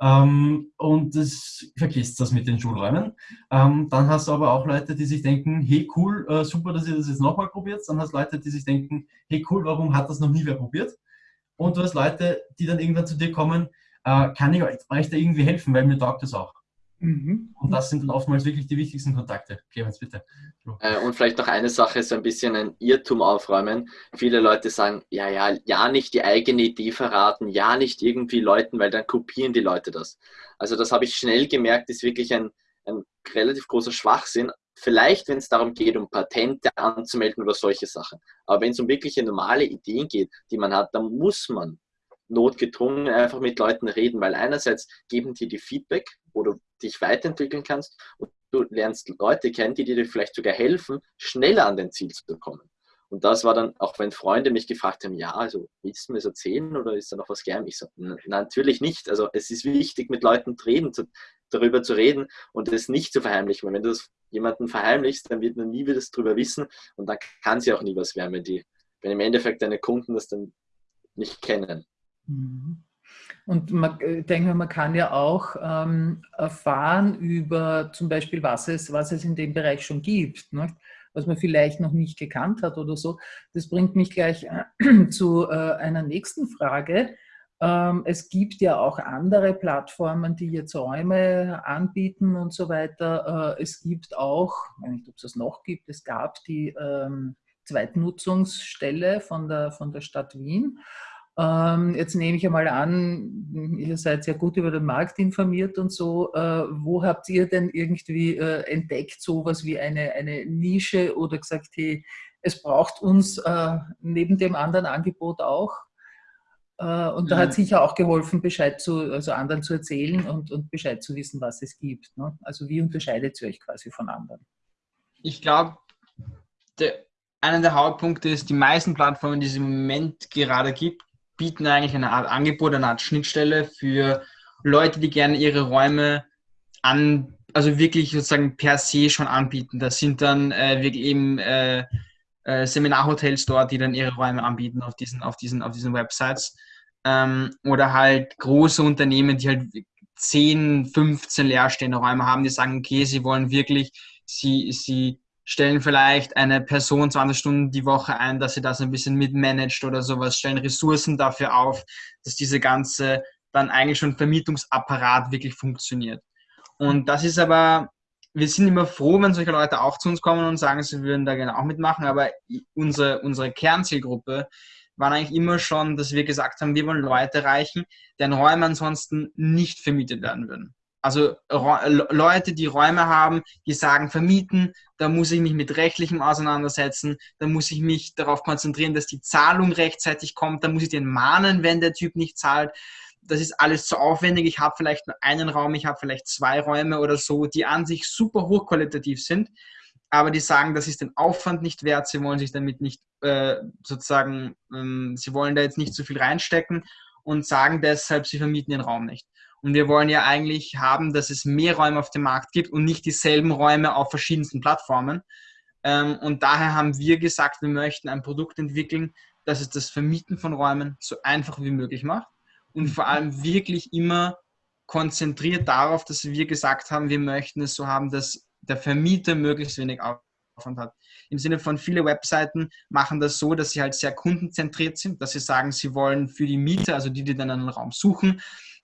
B: Ähm, und das vergisst das mit den Schulräumen. Ähm, dann hast du aber auch Leute, die sich denken, hey cool, äh, super, dass ihr das jetzt nochmal probiert. Dann hast du Leute, die sich denken, hey cool, warum hat das noch nie wer probiert? Und du hast Leute, die dann irgendwann zu dir kommen, äh, kann ich euch da irgendwie helfen, weil mir taugt das auch. Mhm. Und das sind dann oftmals wirklich die wichtigsten Kontakte. Clemens, bitte.
C: Äh, und vielleicht noch eine Sache, so ein bisschen ein Irrtum aufräumen. Viele Leute sagen, ja, ja, ja nicht die eigene Idee verraten, ja nicht irgendwie Leuten, weil dann kopieren die Leute das. Also das habe ich schnell gemerkt, ist wirklich ein, ein relativ großer Schwachsinn. Vielleicht, wenn es darum geht, um Patente anzumelden oder solche Sachen. Aber wenn es um wirkliche normale Ideen geht, die man hat, dann muss man notgedrungen einfach mit Leuten reden, weil einerseits geben die die Feedback, du dich weiterentwickeln kannst und du lernst Leute kennen, die dir vielleicht sogar helfen, schneller an dein Ziel zu kommen. Und das war dann, auch wenn Freunde mich gefragt haben, ja, also willst du mir das erzählen oder ist da noch was gern? Ich so, natürlich nicht. Also es ist wichtig, mit Leuten reden, zu, darüber zu reden und es nicht zu verheimlichen. Weil wenn du das jemanden verheimlichst, dann wird man nie wieder darüber wissen und dann kann sie auch nie was werden, wenn, die, wenn im Endeffekt deine Kunden das dann nicht kennen.
F: Mhm. Und man, ich äh, denke, man kann ja auch ähm, erfahren über zum Beispiel, was es, was es in dem Bereich schon gibt, ne? was man vielleicht noch nicht gekannt hat oder so. Das bringt mich gleich äh, zu äh, einer nächsten Frage. Ähm, es gibt ja auch andere Plattformen, die jetzt Räume anbieten und so weiter. Äh, es gibt auch, ich weiß nicht, ob es das noch gibt, es gab die ähm, Zweitnutzungsstelle von der, von der Stadt Wien. Ähm, jetzt nehme ich einmal an, ihr seid sehr gut über den Markt informiert und so. Äh, wo habt ihr denn irgendwie äh, entdeckt, sowas wie eine, eine Nische oder gesagt, hey, es braucht uns äh, neben dem anderen Angebot auch? Und da hat sicher auch geholfen, Bescheid zu, also anderen zu erzählen und, und Bescheid zu wissen, was es gibt. Ne? Also wie unterscheidet ihr euch quasi von anderen?
A: Ich glaube, einer der Hauptpunkte ist, die meisten Plattformen, die es im Moment gerade gibt, bieten eigentlich eine Art Angebot, eine Art Schnittstelle für Leute, die gerne ihre Räume an, also wirklich sozusagen per se schon anbieten. Das sind dann äh, wirklich eben äh, äh, Seminarhotels dort, die dann ihre Räume anbieten auf diesen, auf diesen, auf diesen Websites. Ähm, oder halt große Unternehmen, die halt 10, 15 leerstehende Räume haben, die sagen, okay, sie wollen wirklich, sie, sie stellen vielleicht eine Person 20 Stunden die Woche ein, dass sie das ein bisschen mitmanagt oder sowas, stellen Ressourcen dafür auf, dass diese ganze dann eigentlich schon Vermietungsapparat wirklich funktioniert. Und das ist aber, wir sind immer froh, wenn solche Leute auch zu uns kommen und sagen, sie würden da gerne auch mitmachen, aber unsere, unsere Kernzielgruppe war eigentlich immer schon, dass wir gesagt haben, wir wollen Leute erreichen, deren Räume ansonsten nicht vermietet werden würden. Also Leute, die Räume haben, die sagen, vermieten, da muss ich mich mit rechtlichem auseinandersetzen, da muss ich mich darauf konzentrieren, dass die Zahlung rechtzeitig kommt, da muss ich den mahnen, wenn der Typ nicht zahlt. Das ist alles zu aufwendig. Ich habe vielleicht nur einen Raum, ich habe vielleicht zwei Räume oder so, die an sich super hochqualitativ sind, aber die sagen, das ist den Aufwand nicht wert, sie wollen sich damit nicht äh, sozusagen, ähm, sie wollen da jetzt nicht so viel reinstecken und sagen deshalb, sie vermieten den Raum nicht. Und wir wollen ja eigentlich haben, dass es mehr Räume auf dem Markt gibt und nicht dieselben Räume auf verschiedensten Plattformen. Ähm, und daher haben wir gesagt, wir möchten ein Produkt entwickeln, das es das Vermieten von Räumen so einfach wie möglich macht und vor allem wirklich immer konzentriert darauf, dass wir gesagt haben, wir möchten es so haben, dass der Vermieter möglichst wenig Aufwand hat. Im Sinne von viele Webseiten machen das so, dass sie halt sehr kundenzentriert sind, dass sie sagen, sie wollen für die Mieter, also die, die dann einen Raum suchen,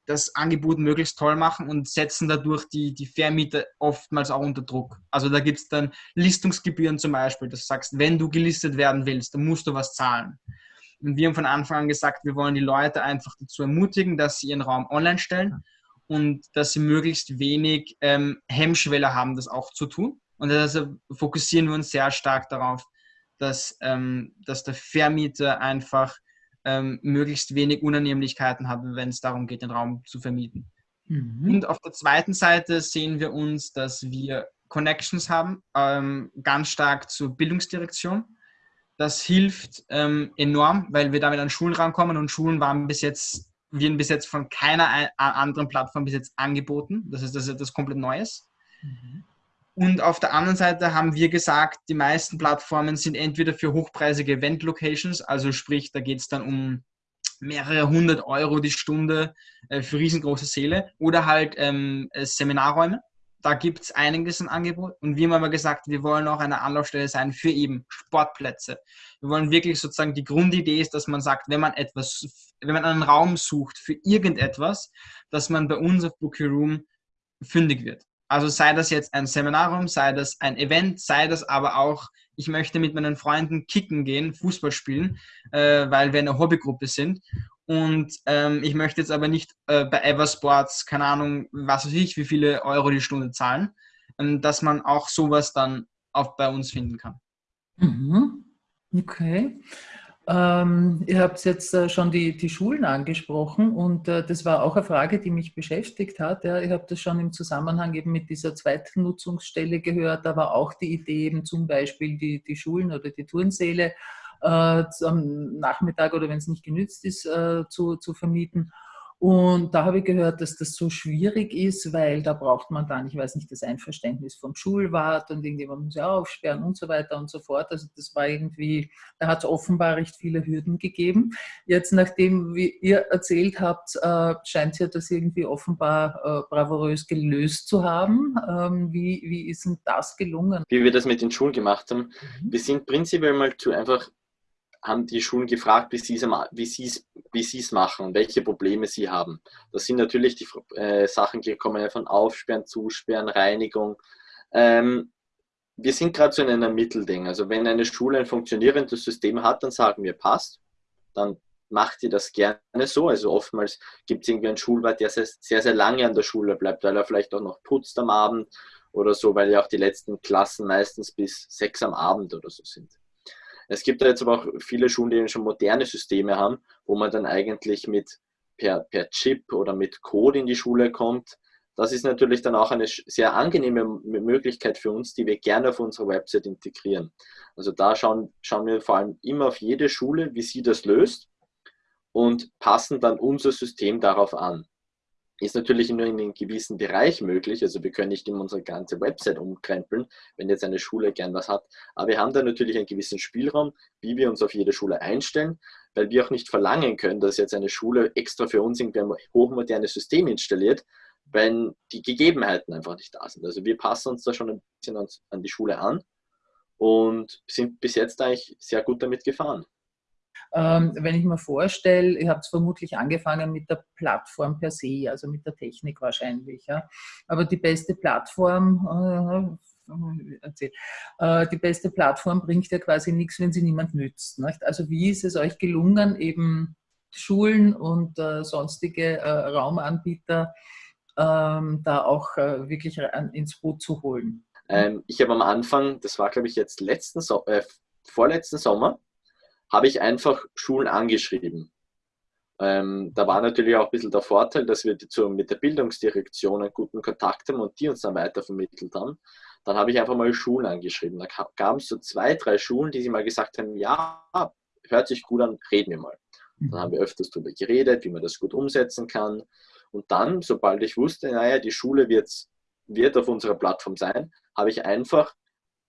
A: das Angebot möglichst toll machen und setzen dadurch die, die Vermieter oftmals auch unter Druck. Also da gibt es dann Listungsgebühren zum Beispiel, dass du sagst, wenn du gelistet werden willst, dann musst du was zahlen. Und wir haben von Anfang an gesagt, wir wollen die Leute einfach dazu ermutigen, dass sie ihren Raum online stellen und dass sie möglichst wenig ähm, Hemmschwelle haben, das auch zu tun. Und deshalb fokussieren wir uns sehr stark darauf, dass, ähm, dass der Vermieter einfach ähm, möglichst wenig Unannehmlichkeiten hat, wenn es darum geht, den Raum zu vermieten. Mhm. Und auf der zweiten Seite sehen wir uns, dass wir Connections haben, ähm, ganz stark zur Bildungsdirektion. Das hilft ähm, enorm, weil wir damit an Schulen rankommen und Schulen waren bis jetzt, werden bis jetzt von keiner anderen Plattform bis jetzt angeboten. Das ist, das ist etwas komplett Neues. Mhm. Und auf der anderen Seite haben wir gesagt, die meisten Plattformen sind entweder für hochpreisige Event-Locations, also sprich, da geht es dann um mehrere hundert Euro die Stunde äh, für riesengroße Säle oder halt ähm, äh, Seminarräume. Da gibt es einiges an Angebot. Und wir haben aber gesagt, wir wollen auch eine Anlaufstelle sein für eben Sportplätze. Wir wollen wirklich sozusagen, die Grundidee ist, dass man sagt, wenn man etwas, wenn man einen Raum sucht für irgendetwas, dass man bei uns auf Book Your Room fündig wird. Also sei das jetzt ein Seminarraum, sei das ein Event, sei das aber auch, ich möchte mit meinen Freunden kicken gehen, Fußball spielen, äh, weil wir eine Hobbygruppe sind. Und ähm, ich möchte jetzt aber nicht äh, bei Eversports, keine Ahnung, was weiß ich, wie viele Euro die Stunde zahlen, ähm, dass man auch sowas dann auch bei uns finden kann.
F: Mhm. Okay. Ähm, ihr habt jetzt äh, schon die, die Schulen angesprochen und äh, das war auch eine Frage, die mich beschäftigt hat. Ja. Ich habe das schon im Zusammenhang eben mit dieser zweiten Nutzungsstelle gehört. Da war auch die Idee eben zum Beispiel die, die Schulen oder die Turnsäle äh, am Nachmittag oder wenn es nicht genützt ist, äh, zu, zu vermieten. Und da habe ich gehört, dass das so schwierig ist, weil da braucht man dann, ich weiß nicht, das Einverständnis vom Schulwart und irgendjemand muss ja aufsperren und so weiter und so fort. Also das war irgendwie, da hat es offenbar recht viele Hürden gegeben. Jetzt, nachdem wie ihr erzählt habt, äh, scheint ja das irgendwie offenbar äh, bravourös gelöst zu haben. Ähm, wie, wie ist denn das gelungen?
C: Wie wir das mit den Schulen gemacht haben. Mhm. Wir sind prinzipiell mal zu einfach haben die Schulen gefragt, wie sie es wie sie's, machen und welche Probleme sie haben. Da sind natürlich die äh, Sachen gekommen von Aufsperren, Zusperren, Reinigung. Ähm, wir sind gerade so in einem Mittelding. Also wenn eine Schule ein funktionierendes System hat, dann sagen wir, passt. Dann macht ihr das gerne so. Also oftmals gibt es irgendwie einen Schulwart, der sehr, sehr, sehr lange an der Schule bleibt, weil er vielleicht auch noch putzt am Abend oder so, weil ja auch die letzten Klassen meistens bis sechs am Abend oder so sind. Es gibt da jetzt aber auch viele Schulen, die schon moderne Systeme haben, wo man dann eigentlich mit per, per Chip oder mit Code in die Schule kommt. Das ist natürlich dann auch eine sehr angenehme Möglichkeit für uns, die wir gerne auf unserer Website integrieren. Also da schauen, schauen wir vor allem immer auf jede Schule, wie sie das löst und passen dann unser System darauf an. Ist natürlich nur in einem gewissen Bereich möglich. Also wir können nicht immer unsere ganze Website umkrempeln, wenn jetzt eine Schule gern was hat. Aber wir haben da natürlich einen gewissen Spielraum, wie wir uns auf jede Schule einstellen, weil wir auch nicht verlangen können, dass jetzt eine Schule extra für uns ein hochmodernes System installiert, wenn die Gegebenheiten einfach nicht da sind. Also wir passen uns da schon ein bisschen an die Schule an und sind bis jetzt eigentlich sehr gut damit gefahren.
F: Ähm, wenn ich mir vorstelle, ihr habt vermutlich angefangen mit der Plattform per se, also mit der Technik wahrscheinlich. Ja. Aber die beste Plattform, äh, äh, die beste Plattform bringt ja quasi nichts, wenn sie niemand nützt. Nicht? Also wie ist es euch gelungen, eben Schulen und äh, sonstige äh, Raumanbieter ähm, da auch äh, wirklich ins Boot zu holen?
C: Ähm, ich habe am Anfang, das war glaube ich jetzt letzten so äh, vorletzten Sommer, habe ich einfach Schulen angeschrieben. Ähm, da war natürlich auch ein bisschen der Vorteil, dass wir zu, mit der Bildungsdirektion einen guten Kontakt haben und die uns dann weitervermittelt haben. Dann habe ich einfach mal Schulen angeschrieben. Da gab es so zwei, drei Schulen, die sie mal gesagt haben, ja, hört sich gut an, reden wir mal. Dann haben wir öfters darüber geredet, wie man das gut umsetzen kann. Und dann, sobald ich wusste, naja, die Schule wird, wird auf unserer Plattform sein, habe ich einfach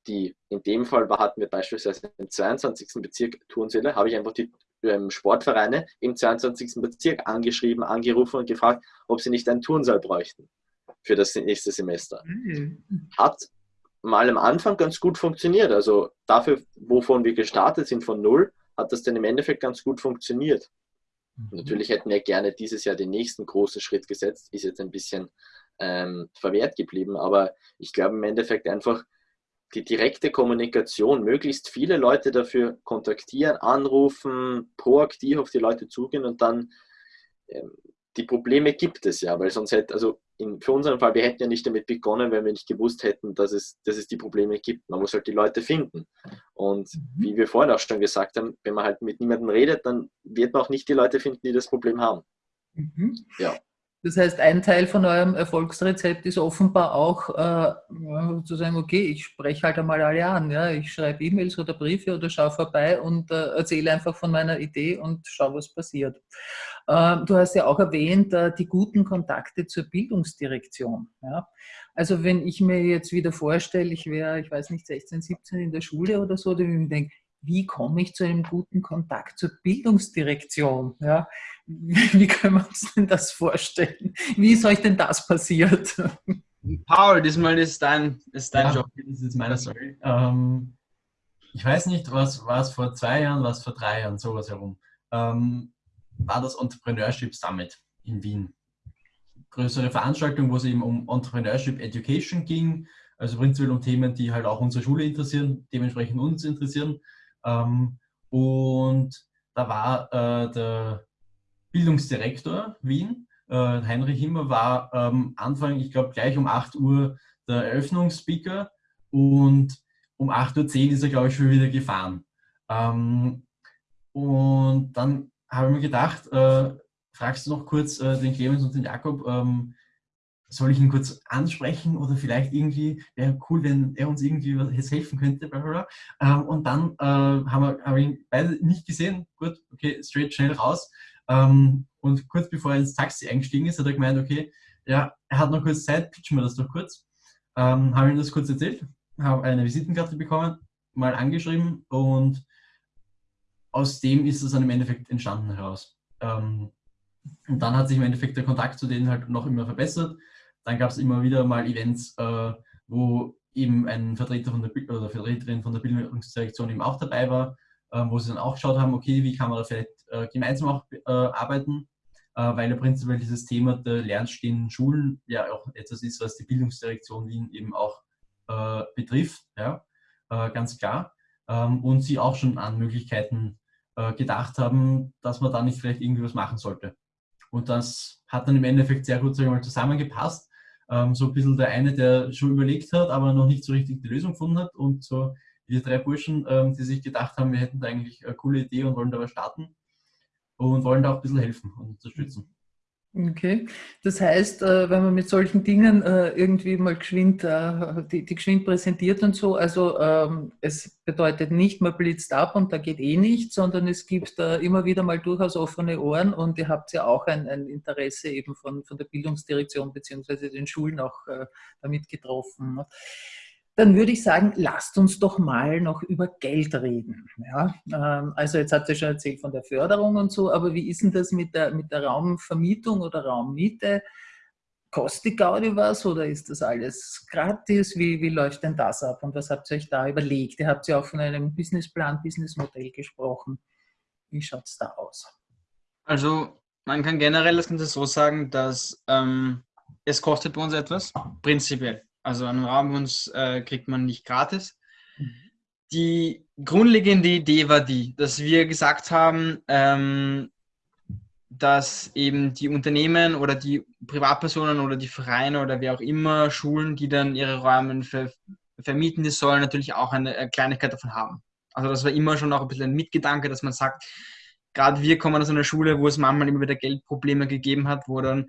C: die, in dem Fall hatten wir beispielsweise im 22. Bezirk Turnsäle, habe ich einfach die ähm, Sportvereine im 22. Bezirk angeschrieben, angerufen und gefragt, ob sie nicht einen Turnsaal bräuchten für das nächste Semester. Mhm. Hat mal am Anfang ganz gut funktioniert. Also dafür, wovon wir gestartet sind von null, hat das dann im Endeffekt ganz gut funktioniert.
B: Mhm.
C: Natürlich hätten wir gerne dieses Jahr den nächsten großen Schritt gesetzt, ist jetzt ein bisschen ähm, verwehrt geblieben, aber ich glaube im Endeffekt einfach die direkte Kommunikation, möglichst viele Leute dafür kontaktieren, anrufen, proaktiv auf die Leute zugehen und dann ähm, die Probleme gibt es ja, weil sonst hätte, also in, für unseren Fall, wir hätten ja nicht damit begonnen, wenn wir nicht gewusst hätten, dass es, dass es die Probleme gibt. Man muss halt die Leute finden. Und
F: Mhm.
C: wie wir vorhin auch schon gesagt haben, wenn man halt mit niemandem redet, dann wird man auch nicht die Leute finden, die das Problem haben.
F: Mhm.
C: Ja.
F: Das heißt, ein Teil von eurem Erfolgsrezept ist offenbar auch äh, zu sagen, okay, ich spreche halt einmal alle an. Ja? Ich schreibe E-Mails oder Briefe oder schaue vorbei und äh, erzähle einfach von meiner Idee und schaue, was passiert. Äh, du hast ja auch erwähnt, äh, die guten Kontakte zur Bildungsdirektion. Ja? Also wenn ich mir jetzt wieder vorstelle, ich wäre, ich weiß nicht, 16, 17 in der Schule oder so, dann würde ich mir denken, wie komme ich zu einem guten Kontakt zur Bildungsdirektion? Ja? Wie können wir uns denn das vorstellen? Wie ist euch denn das passiert?
A: Paul, diesmal ist dein, ist dein
B: Ja,
A: Job.
B: Das ist meine Story. Ähm, ich weiß nicht, was war es vor zwei Jahren, was vor drei Jahren, sowas herum. Ähm, war das Entrepreneurship Summit in Wien. Größere Veranstaltung, wo es eben um Entrepreneurship Education ging, also prinzipiell um Themen, die halt auch unsere Schule interessieren, dementsprechend uns interessieren. Ähm, und da war äh, der Bildungsdirektor Wien, äh, Heinrich Himmer, war ähm, Anfang, ich glaube gleich um 8 Uhr der Eröffnungsspeaker und um 8.10 Uhr ist er, glaube ich, schon wieder gefahren. Ähm, und dann habe ich mir gedacht, äh, fragst du noch kurz äh, den Clemens und den Jakob, ähm, soll ich ihn kurz ansprechen oder vielleicht irgendwie, wäre cool, wenn er uns irgendwie was- helfen könnte. Bla bla bla. Ähm, und dann äh, haben wir, haben wir ihn beide nicht gesehen. Gut, okay, straight schnell raus. Ähm, und kurz bevor er ins Taxi eingestiegen ist, hat er gemeint, okay, ja, er hat noch kurz Zeit, pitchen wir das doch kurz. Ähm, habe ihm das kurz erzählt, habe eine Visitenkarte bekommen, mal angeschrieben und aus dem ist es dann im Endeffekt entstanden heraus. Ähm, und dann hat sich im Endeffekt der Kontakt zu denen halt noch immer verbessert. Dann gab es immer wieder mal Events, äh, wo eben ein Vertreter von der oder Vertreterin von der Bildungsdirektion eben auch dabei war, äh, wo sie dann auch geschaut haben, okay, wie kann man da vielleicht äh, gemeinsam auch äh, arbeiten, äh, weil ja prinzipiell dieses Thema der lernstehenden Schulen ja auch etwas ist, was die Bildungsdirektion Wien eben auch äh, betrifft, ja, ganz klar. Ähm, und sie auch schon an Möglichkeiten gedacht haben, dass man da nicht vielleicht irgendwie was machen sollte. Und das hat dann im Endeffekt sehr gut mal, zusammengepasst. Ähm, so ein bisschen der eine, der schon überlegt hat, aber noch nicht so richtig die Lösung gefunden hat. Und so die drei Burschen, ähm, die sich gedacht haben, wir hätten da eigentlich eine coole Idee und wollen da was starten und wollen da auch ein bisschen helfen und unterstützen.
F: Okay, das heißt, äh, wenn man mit solchen Dingen äh, irgendwie mal geschwind, äh, die, die geschwind präsentiert und so, also ähm, es bedeutet nicht, man blitzt ab und da geht eh nichts, sondern es gibt immer wieder mal durchaus offene Ohren und ihr habt ja auch ein, ein Interesse eben von, von der Bildungsdirektion beziehungsweise den Schulen auch damit getroffen. Dann würde ich sagen, lasst uns doch mal noch über Geld reden. Ja? ähm, Also jetzt habt ihr schon erzählt von der Förderung und so, aber wie ist denn das mit der, mit der Raumvermietung oder Raummiete? Kostet Gaudi was oder ist das alles gratis? Wie, wie läuft denn das ab und was habt ihr euch da überlegt? Ihr habt ja auch von einem Businessplan, Businessmodell gesprochen. Wie schaut es da aus?
A: Also man kann generell das Ganze so sagen, dass ähm, es kostet bei uns etwas, prinzipiell. Also einen uns äh, kriegt man nicht gratis. Die grundlegende Idee war die, dass wir gesagt haben, ähm, dass eben die Unternehmen oder die Privatpersonen oder die Vereine oder wer auch immer, Schulen, die dann ihre Räume ver vermieten, die sollen natürlich auch eine, eine Kleinigkeit davon haben. Also das war immer schon auch ein bisschen ein Mitgedanke, dass man sagt, gerade wir kommen aus einer Schule, wo es manchmal immer wieder Geldprobleme gegeben hat, wo dann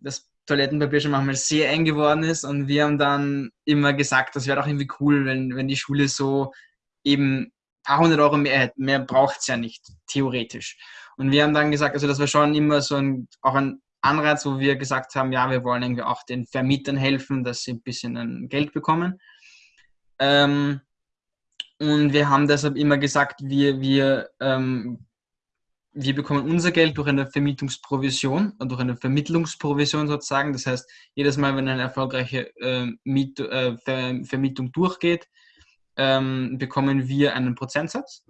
A: das Toilettenpapier schon manchmal sehr eng geworden ist und wir haben dann immer gesagt, das wäre doch irgendwie cool, wenn, wenn die Schule so eben paar hundert Euro mehr hätte. Mehr braucht es ja nicht, theoretisch. Und wir haben dann gesagt, also das war schon immer so ein, auch ein Anreiz, wo wir gesagt haben, ja, wir wollen irgendwie auch den Vermietern helfen, dass sie ein bisschen Geld bekommen. Ähm, und wir haben deshalb immer gesagt, wir, wir ähm, wir bekommen unser Geld durch eine Vermietungsprovision, durch eine Vermittlungsprovision sozusagen. Das heißt, jedes Mal, wenn eine erfolgreiche äh, Miet, äh, Ver Vermietung durchgeht, ähm, bekommen wir einen Prozentsatz.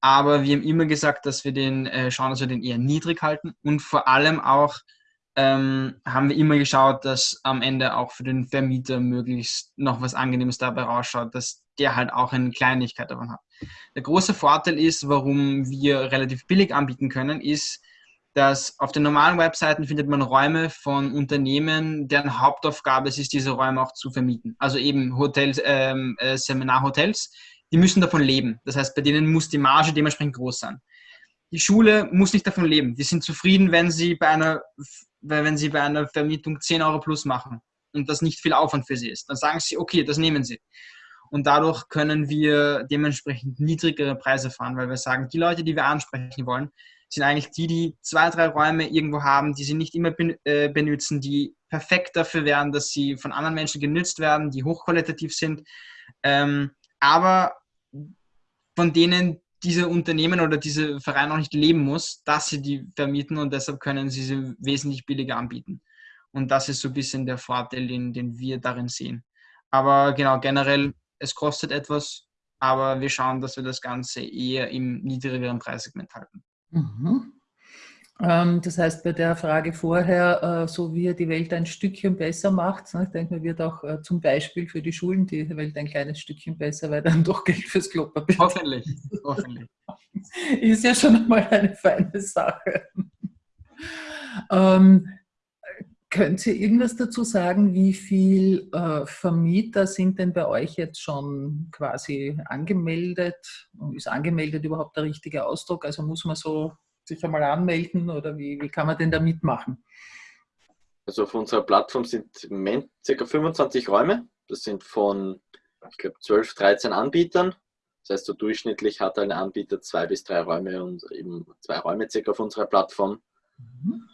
A: Aber wir haben immer gesagt, dass wir den äh, schauen, dass wir den eher niedrig halten und vor allem auch ähm, haben wir immer geschaut, dass am Ende auch für den Vermieter möglichst noch was Angenehmes dabei rausschaut, dass der halt auch eine Kleinigkeit davon hat. Der große Vorteil ist, warum wir relativ billig anbieten können, ist, dass auf den normalen Webseiten findet man Räume von Unternehmen, deren Hauptaufgabe es ist, diese Räume auch zu vermieten. Also eben Hotels, ähm, äh, Seminarhotels, die müssen davon leben. Das heißt, bei denen muss die Marge dementsprechend groß sein. Die Schule muss nicht davon leben. Die sind zufrieden, wenn sie bei einer weil wenn Sie bei einer Vermietung 10 Euro plus machen und das nicht viel Aufwand für Sie ist, dann sagen Sie, okay, das nehmen Sie. Und dadurch können wir dementsprechend niedrigere Preise fahren, weil wir sagen, die Leute, die wir ansprechen wollen, sind eigentlich die, die zwei, drei Räume irgendwo haben, die sie nicht immer äh, benutzen, die perfekt dafür wären, dass sie von anderen Menschen genützt werden, die hochqualitativ sind, ähm, aber von denen diese Unternehmen oder diese Verein auch nicht leben muss, dass sie die vermieten und deshalb können sie sie wesentlich billiger anbieten. Und das ist so ein bisschen der Vorteil, den, den wir darin sehen. Aber genau, generell, es kostet etwas, aber wir schauen, dass wir das Ganze eher im niedrigeren Preissegment halten. Mhm.
F: Ähm, das heißt, bei der Frage vorher, äh, so wie er die Welt ein Stückchen besser macht, ne, ich denke, man wird auch äh, zum Beispiel für die Schulen die Welt ein kleines Stückchen besser, weil dann doch Geld fürs Klopapier
A: Hoffentlich, hoffentlich.
F: Ist ja schon einmal eine feine Sache. ähm, Könnt ihr irgendwas dazu sagen, wie viele äh, Vermieter sind denn bei euch jetzt schon quasi angemeldet? Ist angemeldet überhaupt der richtige Ausdruck? Also muss man so sich einmal anmelden oder wie, wie kann man denn da mitmachen?
C: Also auf unserer Plattform sind im Moment ca. 25 Räume. Das sind von, ich glaube, 12, 13 Anbietern. Das heißt, so durchschnittlich hat ein Anbieter zwei bis drei Räume und eben zwei Räume circa auf unserer Plattform. Mhm.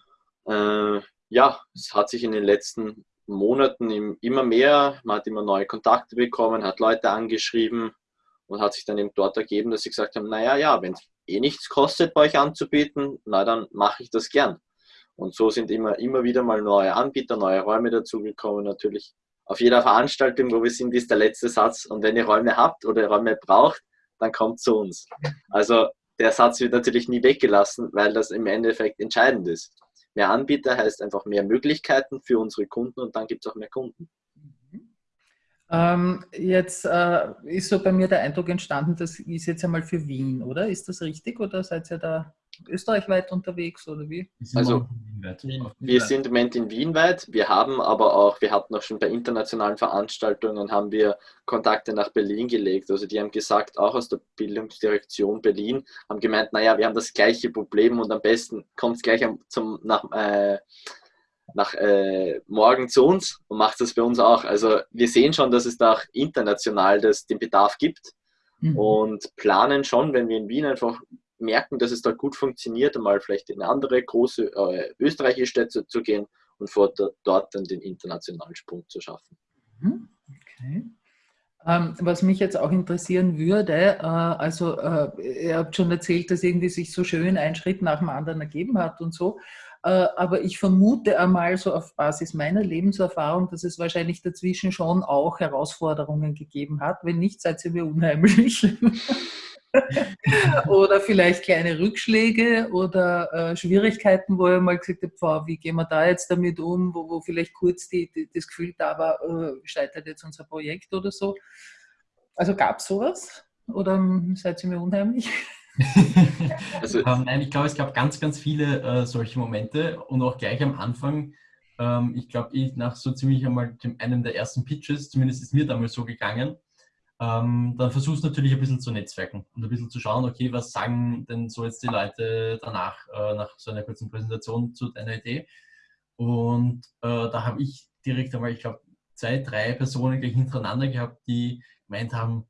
C: Äh, ja, es hat sich in den letzten Monaten immer mehr, man hat immer neue Kontakte bekommen, hat Leute angeschrieben und hat sich dann eben dort ergeben, dass sie gesagt haben, naja, ja, wenn es eh nichts kostet, bei euch anzubieten, na dann mache ich das gern. Und so sind immer, immer wieder mal neue Anbieter, neue Räume dazugekommen. Natürlich auf jeder Veranstaltung, wo wir sind, ist der letzte Satz. Und wenn ihr Räume habt oder Räume braucht, dann kommt zu uns. Also der Satz wird natürlich nie weggelassen, weil das im Endeffekt entscheidend ist. Mehr Anbieter heißt einfach mehr Möglichkeiten für unsere Kunden und dann gibt es auch mehr Kunden.
F: Ähm, jetzt äh, ist so bei mir der Eindruck entstanden, das ist jetzt einmal für Wien, oder? Ist das richtig oder seid ihr da österreichweit unterwegs oder wie?
C: Also wir sind im Moment in Wien weit, wir haben aber auch, wir hatten auch schon bei internationalen Veranstaltungen, haben wir Kontakte nach Berlin gelegt. Also die haben gesagt, auch aus der Bildungsdirektion Berlin, haben gemeint, naja, wir haben das gleiche Problem und am besten kommt es gleich zum, nach, äh, nach äh, morgen zu uns und macht das bei uns auch. Also wir sehen schon, dass es da auch international das, den Bedarf gibt mhm. und planen schon, wenn wir in Wien einfach merken, dass es da gut funktioniert, einmal vielleicht in eine andere große äh, österreichische Städte zu gehen und vor dort dann den internationalen Sprung zu schaffen.
F: Mhm. Okay. Ähm, was mich jetzt auch interessieren würde, äh, also äh, ihr habt schon erzählt, dass irgendwie sich so schön ein Schritt nach dem anderen ergeben hat und so. Äh, aber ich vermute einmal so auf Basis meiner Lebenserfahrung, dass es wahrscheinlich dazwischen schon auch Herausforderungen gegeben hat. Wenn nicht, seid ihr mir unheimlich. oder vielleicht kleine Rückschläge oder äh, Schwierigkeiten, wo ihr mal gesagt habt, wow, wie gehen wir da jetzt damit um, wo, wo vielleicht kurz die, die, das Gefühl da war, äh, scheitert jetzt unser Projekt oder so. Also gab es sowas? Oder seid ihr mir unheimlich?
B: also, ähm, nein, ich glaube, es gab ganz, ganz viele äh, solche Momente und auch gleich am Anfang. Ähm, ich glaube, ich nach so ziemlich einmal dem, einem der ersten Pitches, zumindest ist mir damals so gegangen, ähm, dann versuchst du natürlich ein bisschen zu netzwerken und ein bisschen zu schauen, okay, was sagen denn so jetzt die Leute danach, äh, nach so einer kurzen Präsentation zu deiner Idee. Und äh, da habe ich direkt einmal, ich glaube, zwei, drei Personen gleich hintereinander gehabt, die gemeint haben,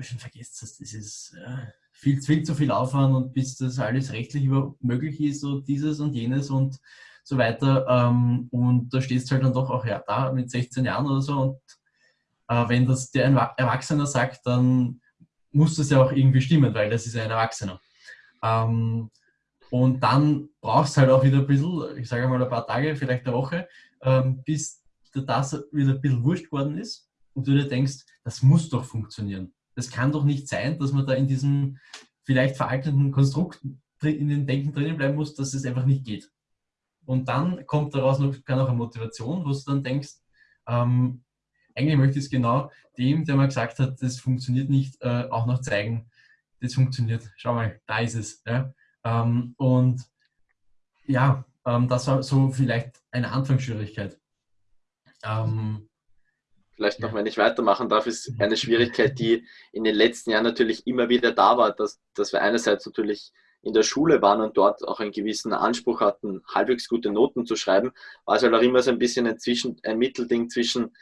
B: schon vergesst das, das ist äh, viel, viel zu viel Aufwand und bis das alles rechtlich überhaupt möglich ist und dieses und jenes und so weiter. Ähm, und da stehst du halt dann doch auch ja, da mit 16 Jahren oder so und äh, wenn das der Erwachsener sagt, dann muss das ja auch irgendwie stimmen, weil das ist ein Erwachsener. Ähm, Und dann brauchst du halt auch wieder ein bisschen, ich sage mal ein paar Tage, vielleicht eine Woche, ähm, bis das wieder ein bisschen wurscht geworden ist und du dir denkst, das muss doch funktionieren. Das kann doch nicht sein, dass man da in diesem vielleicht veralteten Konstrukt in den Denken drinnen bleiben muss, dass es einfach nicht geht. Und dann kommt daraus noch, kann auch eine Motivation, wo du dann denkst, ähm, eigentlich möchte ich es genau dem, der mal gesagt hat, das funktioniert nicht, äh, auch noch zeigen, das funktioniert. Schau mal, da ist es. Ja? Ähm, und ja, ähm, das war so vielleicht eine Anfangsschwierigkeit. Ähm,
C: Vielleicht noch, wenn ich weitermachen darf, ist eine Schwierigkeit, die in den letzten Jahren natürlich immer wieder da war, dass, dass wir einerseits natürlich in der Schule waren und dort auch einen gewissen Anspruch hatten, halbwegs gute Noten zu schreiben, war es halt auch immer so ein bisschen ein, Zwischen, ein Mittelding zwischen,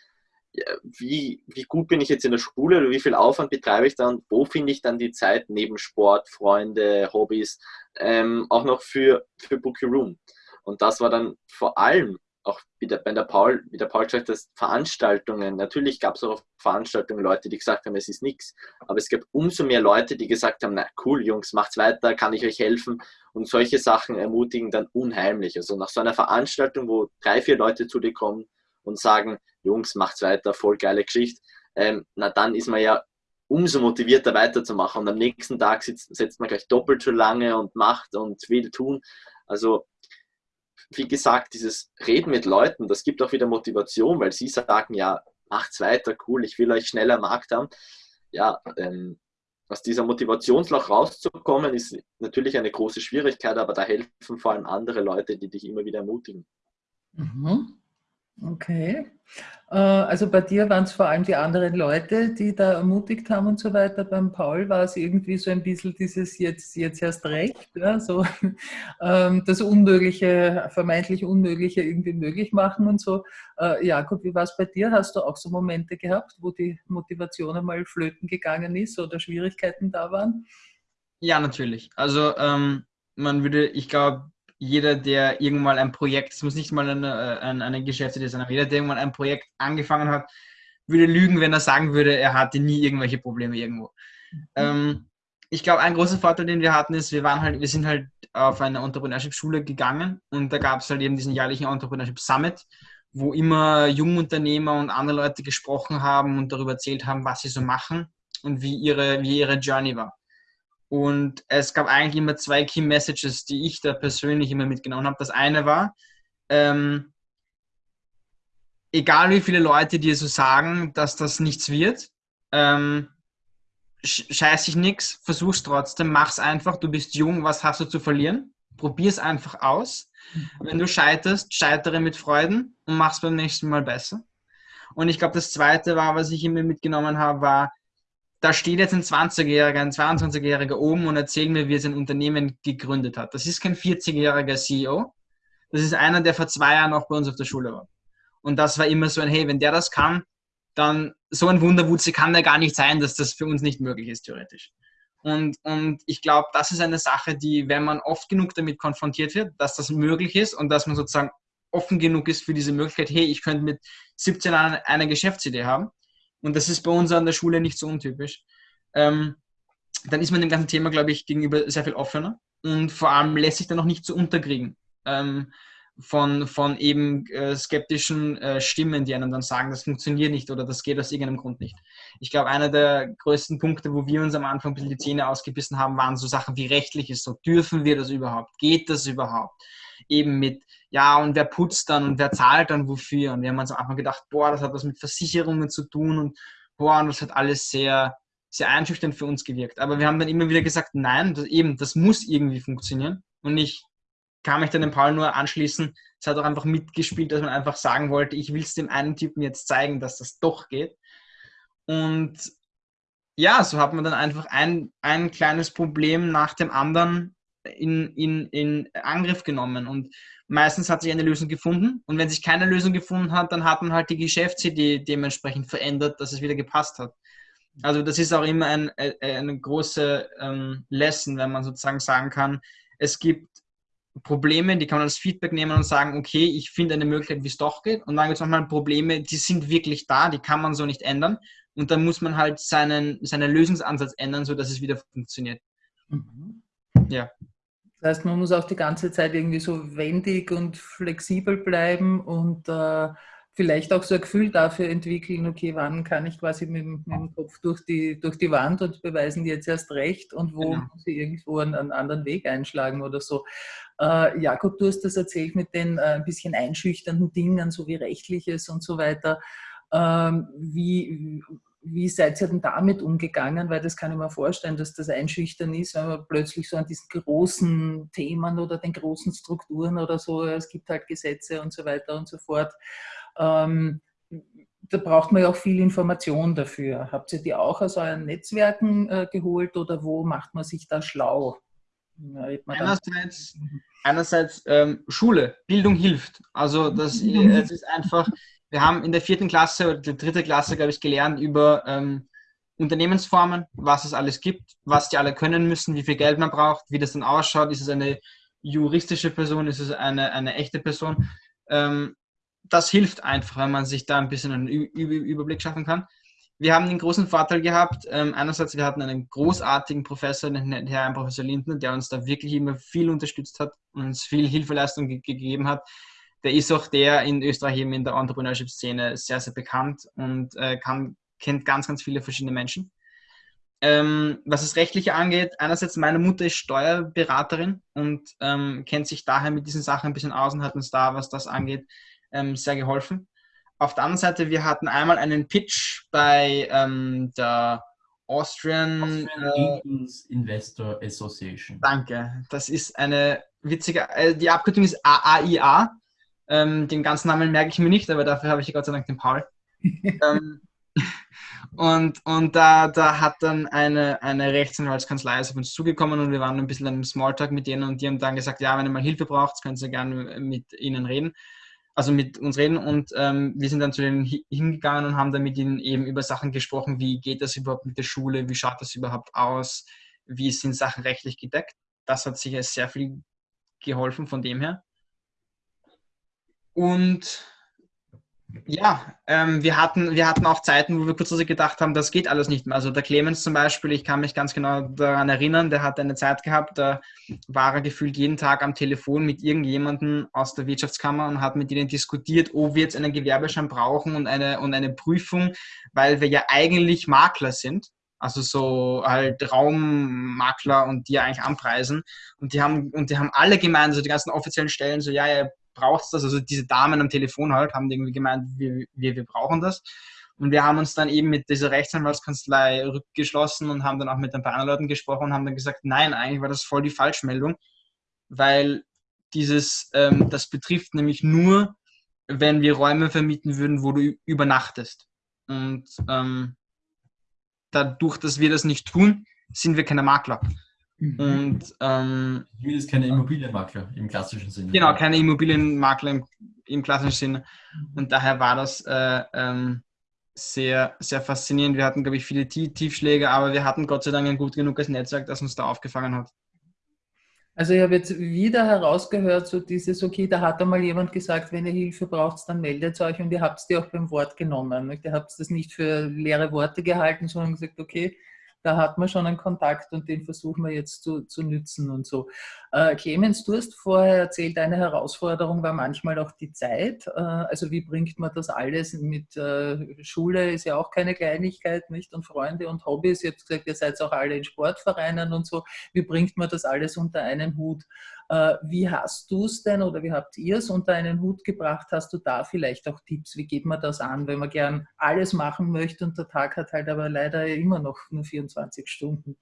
C: wie, wie gut bin ich jetzt in der Schule oder wie viel Aufwand betreibe ich dann, wo finde ich dann die Zeit neben Sport, Freunde, Hobbys, ähm, auch noch für, für Bookie Room. Und das war dann vor allem auch wie der, der Paul, wie der Paul gesagt hat, Veranstaltungen, natürlich gab es auch auf Veranstaltungen Leute, die gesagt haben, es ist nichts, aber es gab umso mehr Leute, die gesagt haben, na cool, Jungs, macht's weiter, kann ich euch helfen und solche Sachen ermutigen dann unheimlich. Also nach so einer Veranstaltung, wo drei, vier Leute zu dir kommen und sagen, Jungs, macht's weiter, voll geile Geschichte, ähm, na dann ist man ja umso motivierter weiterzumachen und am nächsten Tag sitzt, setzt man gleich doppelt so lange und macht und will tun. Also wie gesagt, dieses Reden mit Leuten, das gibt auch wieder Motivation, weil sie sagen, ja, macht's weiter, cool, ich will euch schneller am Markt haben. Ja, ähm, aus dieser Motivationsloch rauszukommen, ist natürlich eine große Schwierigkeit, aber da helfen vor allem andere Leute, die dich immer wieder ermutigen.
F: Mhm. Okay. Äh, also bei dir waren es vor allem die anderen Leute, die da ermutigt haben und so weiter. Beim Paul war es irgendwie so ein bisschen dieses jetzt, jetzt erst recht, ja, so ähm, das Unmögliche, vermeintlich Unmögliche irgendwie möglich machen und so. Äh, Jakob, wie war es bei dir? Hast du auch so Momente gehabt, wo die Motivation einmal flöten gegangen ist oder Schwierigkeiten da waren?
A: Ja, natürlich. Also ähm, man würde, ich glaube, jeder, der irgendwann ein Projekt, es muss nicht mal eine, eine, eine Geschäftsidee sein, aber jeder, der irgendwann ein Projekt angefangen hat, würde lügen, wenn er sagen würde, er hatte nie irgendwelche Probleme irgendwo. Mhm. Ähm, ich glaube, ein großer Vorteil, den wir hatten, ist, wir waren halt, wir sind halt auf eine Entrepreneurship-Schule gegangen und da gab es halt eben diesen jährlichen Entrepreneurship Summit, wo immer Jungunternehmer und andere Leute gesprochen haben und darüber erzählt haben, was sie so machen und wie ihre, wie ihre Journey war. Und es gab eigentlich immer zwei Key Messages, die ich da persönlich immer mitgenommen habe. Das eine war, ähm, egal wie viele Leute dir so sagen, dass das nichts wird, ähm, scheiß dich nichts, versuch's trotzdem, mach's einfach, du bist jung, was hast du zu verlieren? Probier's einfach aus. Wenn du scheiterst, scheitere mit Freuden und mach's beim nächsten Mal besser. Und ich glaube, das zweite war, was ich immer mitgenommen habe, war, da steht jetzt ein 20-Jähriger, ein 22-Jähriger oben und erzählt mir, wie er sein Unternehmen gegründet hat. Das ist kein 40-jähriger CEO. Das ist einer, der vor zwei Jahren auch bei uns auf der Schule war. Und das war immer so ein, hey, wenn der das kann, dann so ein Wunderwutze kann der gar nicht sein, dass das für uns nicht möglich ist, theoretisch. Und, und ich glaube, das ist eine Sache, die, wenn man oft genug damit konfrontiert wird, dass das möglich ist und dass man sozusagen offen genug ist für diese Möglichkeit, hey, ich könnte mit 17 Jahren eine Geschäftsidee haben, und das ist bei uns an der Schule nicht so untypisch, ähm, dann ist man dem ganzen Thema, glaube ich, gegenüber sehr viel offener und vor allem lässt sich dann auch nicht so unterkriegen ähm, von, von eben äh, skeptischen äh, Stimmen, die einem dann sagen, das funktioniert nicht oder das geht aus irgendeinem Grund nicht. Ich glaube, einer der größten Punkte, wo wir uns am Anfang ein bisschen die Zähne ausgebissen haben, waren so Sachen wie rechtlich ist so, dürfen wir das überhaupt? Geht das überhaupt? Eben mit ja, und wer putzt dann und wer zahlt dann wofür? Und wir haben uns am Anfang gedacht, boah, das hat was mit Versicherungen zu tun und boah, und das hat alles sehr, sehr einschüchternd für uns gewirkt. Aber wir haben dann immer wieder gesagt, nein, das, eben, das muss irgendwie funktionieren. Und ich kann mich dann dem Paul nur anschließen. Es hat auch einfach mitgespielt, dass man einfach sagen wollte, ich will es dem einen Typen jetzt zeigen, dass das doch geht. Und ja, so hat man dann einfach ein, ein kleines Problem nach dem anderen in, in, in Angriff genommen. Und meistens hat sich eine Lösung gefunden. Und wenn sich keine Lösung gefunden hat, dann hat man halt die Geschäftsidee dementsprechend verändert, dass es wieder gepasst hat. Also das ist auch immer ein, eine große ähm, Lesson, wenn man sozusagen sagen kann, es gibt Probleme, die kann man als Feedback nehmen und sagen, okay, ich finde eine Möglichkeit, wie es doch geht. Und dann gibt es nochmal Probleme, die sind wirklich da, die kann man so nicht ändern. Und dann muss man halt seinen, seinen Lösungsansatz ändern, sodass es wieder funktioniert.
F: Mhm.
A: Ja.
F: Das heißt, man muss auch die ganze Zeit irgendwie so wendig und flexibel bleiben und äh, vielleicht auch so ein Gefühl dafür entwickeln, okay, wann kann ich quasi mit, mit dem Kopf durch die, durch die Wand und beweisen die jetzt erst recht und wo
A: Genau.
F: muss ich irgendwo einen, einen anderen Weg einschlagen oder so. Äh, Jakob, du hast das erzählt mit den äh, ein bisschen einschüchternden Dingen, so wie rechtliches und so weiter. Ähm, wie, wie seid ihr denn damit umgegangen? Weil das kann ich mir vorstellen, dass das einschüchtern ist, wenn man plötzlich so an diesen großen Themen oder den großen Strukturen oder so, es gibt halt Gesetze und so weiter und so fort. Ähm, da braucht man ja auch viel Information dafür. Habt ihr die auch aus euren Netzwerken äh, geholt oder wo macht man sich da schlau? Ja,
A: Einerseits, einerseits ähm, Schule, Bildung hilft. Also das es ist einfach, wir haben in der vierten Klasse oder der dritte Klasse, glaube ich, gelernt über ähm, Unternehmensformen, was es alles gibt, was die alle können müssen, wie viel Geld man braucht, wie das dann ausschaut. Ist es eine juristische Person, ist es eine, eine echte Person? Ähm, das hilft einfach, wenn man sich da ein bisschen einen Ü Ü Überblick schaffen kann. Wir haben den großen Vorteil gehabt, ähm, einerseits, wir hatten einen großartigen Professor, den Herrn Professor Lindner, der uns da wirklich immer viel unterstützt hat und uns viel Hilfeleistung ge gegeben hat. Der ist auch der in Österreich eben in der Entrepreneurship-Szene sehr, sehr bekannt und äh, kann, kennt ganz, ganz viele verschiedene Menschen. Ähm, was das Rechtliche angeht, einerseits meine Mutter ist Steuerberaterin und ähm, kennt sich daher mit diesen Sachen ein bisschen aus und hat uns da, was das angeht, ähm, sehr geholfen. Auf der anderen Seite, wir hatten einmal einen Pitch bei ähm, der Austrian,
B: Austrian
A: äh,
B: Investor Association.
A: danke, das ist eine witzige, äh, die Abkürzung ist AAIA. Ähm, den ganzen Namen merke ich mir nicht, aber dafür habe ich Gott sei Dank den Paul. ähm, und und da, da hat dann eine, eine Rechtsanwaltskanzlei auf uns zugekommen und wir waren ein bisschen im Smalltalk mit denen und die haben dann gesagt, ja, wenn ihr mal Hilfe braucht, könnt ihr gerne mit ihnen reden, also mit uns reden und ähm, wir sind dann zu denen hi- hingegangen und haben dann mit ihnen eben über Sachen gesprochen, wie geht das überhaupt mit der Schule, wie schaut das überhaupt aus, wie sind Sachen rechtlich gedeckt. Das hat sicher sehr viel geholfen von dem her. Und ja, ähm, wir, hatten, wir hatten auch Zeiten, wo wir kurzfristig gedacht haben, das geht alles nicht mehr. Also der Clemens zum Beispiel, ich kann mich ganz genau daran erinnern, der hat eine Zeit gehabt, da war er gefühlt jeden Tag am Telefon mit irgendjemandem aus der Wirtschaftskammer und hat mit ihnen diskutiert, ob wir jetzt einen Gewerbeschein brauchen und eine, und eine Prüfung, weil wir ja eigentlich Makler sind. Also so halt Raummakler und die eigentlich anpreisen. Und die haben, und die haben alle gemeint, also die ganzen offiziellen Stellen, so ja, ihr braucht das. Also diese Damen am Telefon halt haben irgendwie gemeint, wir, wir, wir brauchen das. Und wir haben uns dann eben mit dieser Rechtsanwaltskanzlei rückgeschlossen und haben dann auch mit ein paar anderen Leuten gesprochen und haben dann gesagt, nein, eigentlich war das voll die Falschmeldung, weil dieses, ähm, das betrifft nämlich nur, wenn wir Räume vermieten würden, wo du übernachtest. Und ähm, dadurch, dass wir das nicht tun, sind wir keine Makler.
F: Mhm.
A: Und ähm,
B: Zumindest keine Immobilienmakler im klassischen Sinne.
A: Genau, keine Immobilienmakler im, im klassischen Sinne. Und daher war das äh, ähm, sehr, sehr faszinierend. Wir hatten, glaube ich, viele Tie- Tiefschläge, aber wir hatten Gott sei Dank ein gut genuges Netzwerk, das uns da aufgefangen hat.
F: Also ich habe jetzt wieder herausgehört, so dieses, okay, da hat einmal jemand gesagt, wenn ihr Hilfe braucht, dann meldet euch und ihr habt es dir auch beim Wort genommen. nicht? Ihr habt das nicht für leere Worte gehalten, sondern gesagt, okay, da hat man schon einen Kontakt und den versuchen wir jetzt zu, zu nützen und so. Äh, Clemens, du hast vorher erzählt, eine Herausforderung war manchmal auch die Zeit. Äh, also wie bringt man das alles mit äh, Schule ist ja auch keine Kleinigkeit, nicht? Und Freunde und Hobbys. Ihr habt gesagt, ihr seid auch alle in Sportvereinen und so. Wie bringt man das alles unter einen Hut? Äh, wie hast du es denn oder wie habt ihr es unter einen Hut gebracht? Hast du da vielleicht auch Tipps? Wie geht man das an, wenn man gern alles machen möchte und der Tag hat halt aber leider immer noch nur 24 Stunden?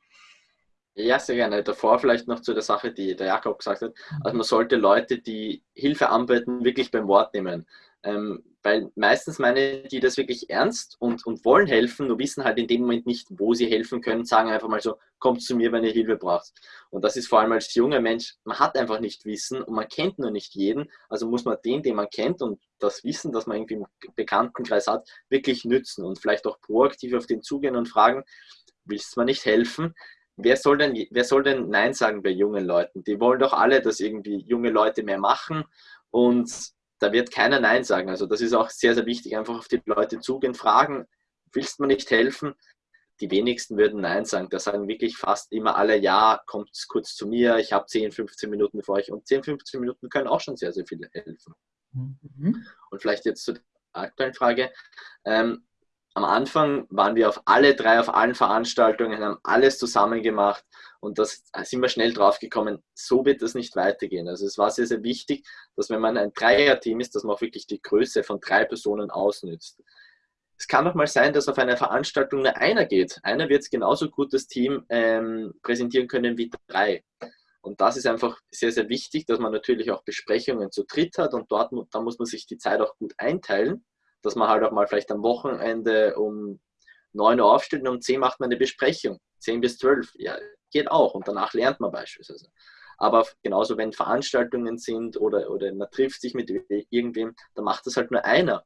C: Ja, sehr gerne. Davor vielleicht noch zu der Sache, die der Jakob gesagt hat. Also man sollte Leute, die Hilfe anbieten, wirklich beim Wort nehmen. Ähm, weil meistens meinen die das wirklich ernst und, und wollen helfen, nur wissen halt in dem Moment nicht, wo sie helfen können, sagen einfach mal so, kommt zu mir, wenn ihr Hilfe braucht. Und das ist vor allem als junger Mensch, man hat einfach nicht Wissen und man kennt nur nicht jeden, also muss man den, den man kennt und das Wissen, das man irgendwie im Bekanntenkreis hat, wirklich nützen und vielleicht auch proaktiv auf den zugehen und fragen, willst du mir nicht helfen? Wer soll, denn, wer soll denn Nein sagen bei jungen Leuten? Die wollen doch alle, dass irgendwie junge Leute mehr machen und da wird keiner Nein sagen. Also das ist auch sehr, sehr wichtig, einfach auf die Leute zugehen, fragen, willst du mir nicht helfen? die wenigsten würden Nein sagen. Da sagen wirklich fast immer alle, ja, kommt kurz zu mir, ich habe 10, 15 Minuten für euch. Und 10, 15 Minuten können auch schon sehr, sehr viel helfen.
F: Mhm.
C: Und vielleicht jetzt zur aktuellen Frage. Ähm, am Anfang waren wir auf alle drei, auf allen Veranstaltungen, haben alles zusammen gemacht und das sind wir schnell drauf gekommen, so wird das nicht weitergehen. Also es war sehr, sehr wichtig, dass wenn man ein Dreier-Team ist, dass man auch wirklich die Größe von drei Personen ausnützt. Es kann auch mal sein, dass auf einer Veranstaltung nur einer geht. Einer wird genauso gut das Team ähm, präsentieren können wie drei. Und das ist einfach sehr, sehr wichtig, dass man natürlich auch Besprechungen zu dritt hat und dort da muss man sich die Zeit auch gut einteilen dass man halt auch mal vielleicht am Wochenende um 9 Uhr aufsteht und um 10 macht man eine Besprechung. 10 bis 12, ja, geht auch und danach lernt man beispielsweise. Aber genauso, wenn Veranstaltungen sind oder, oder man trifft sich mit irgendwem, dann macht das halt nur einer.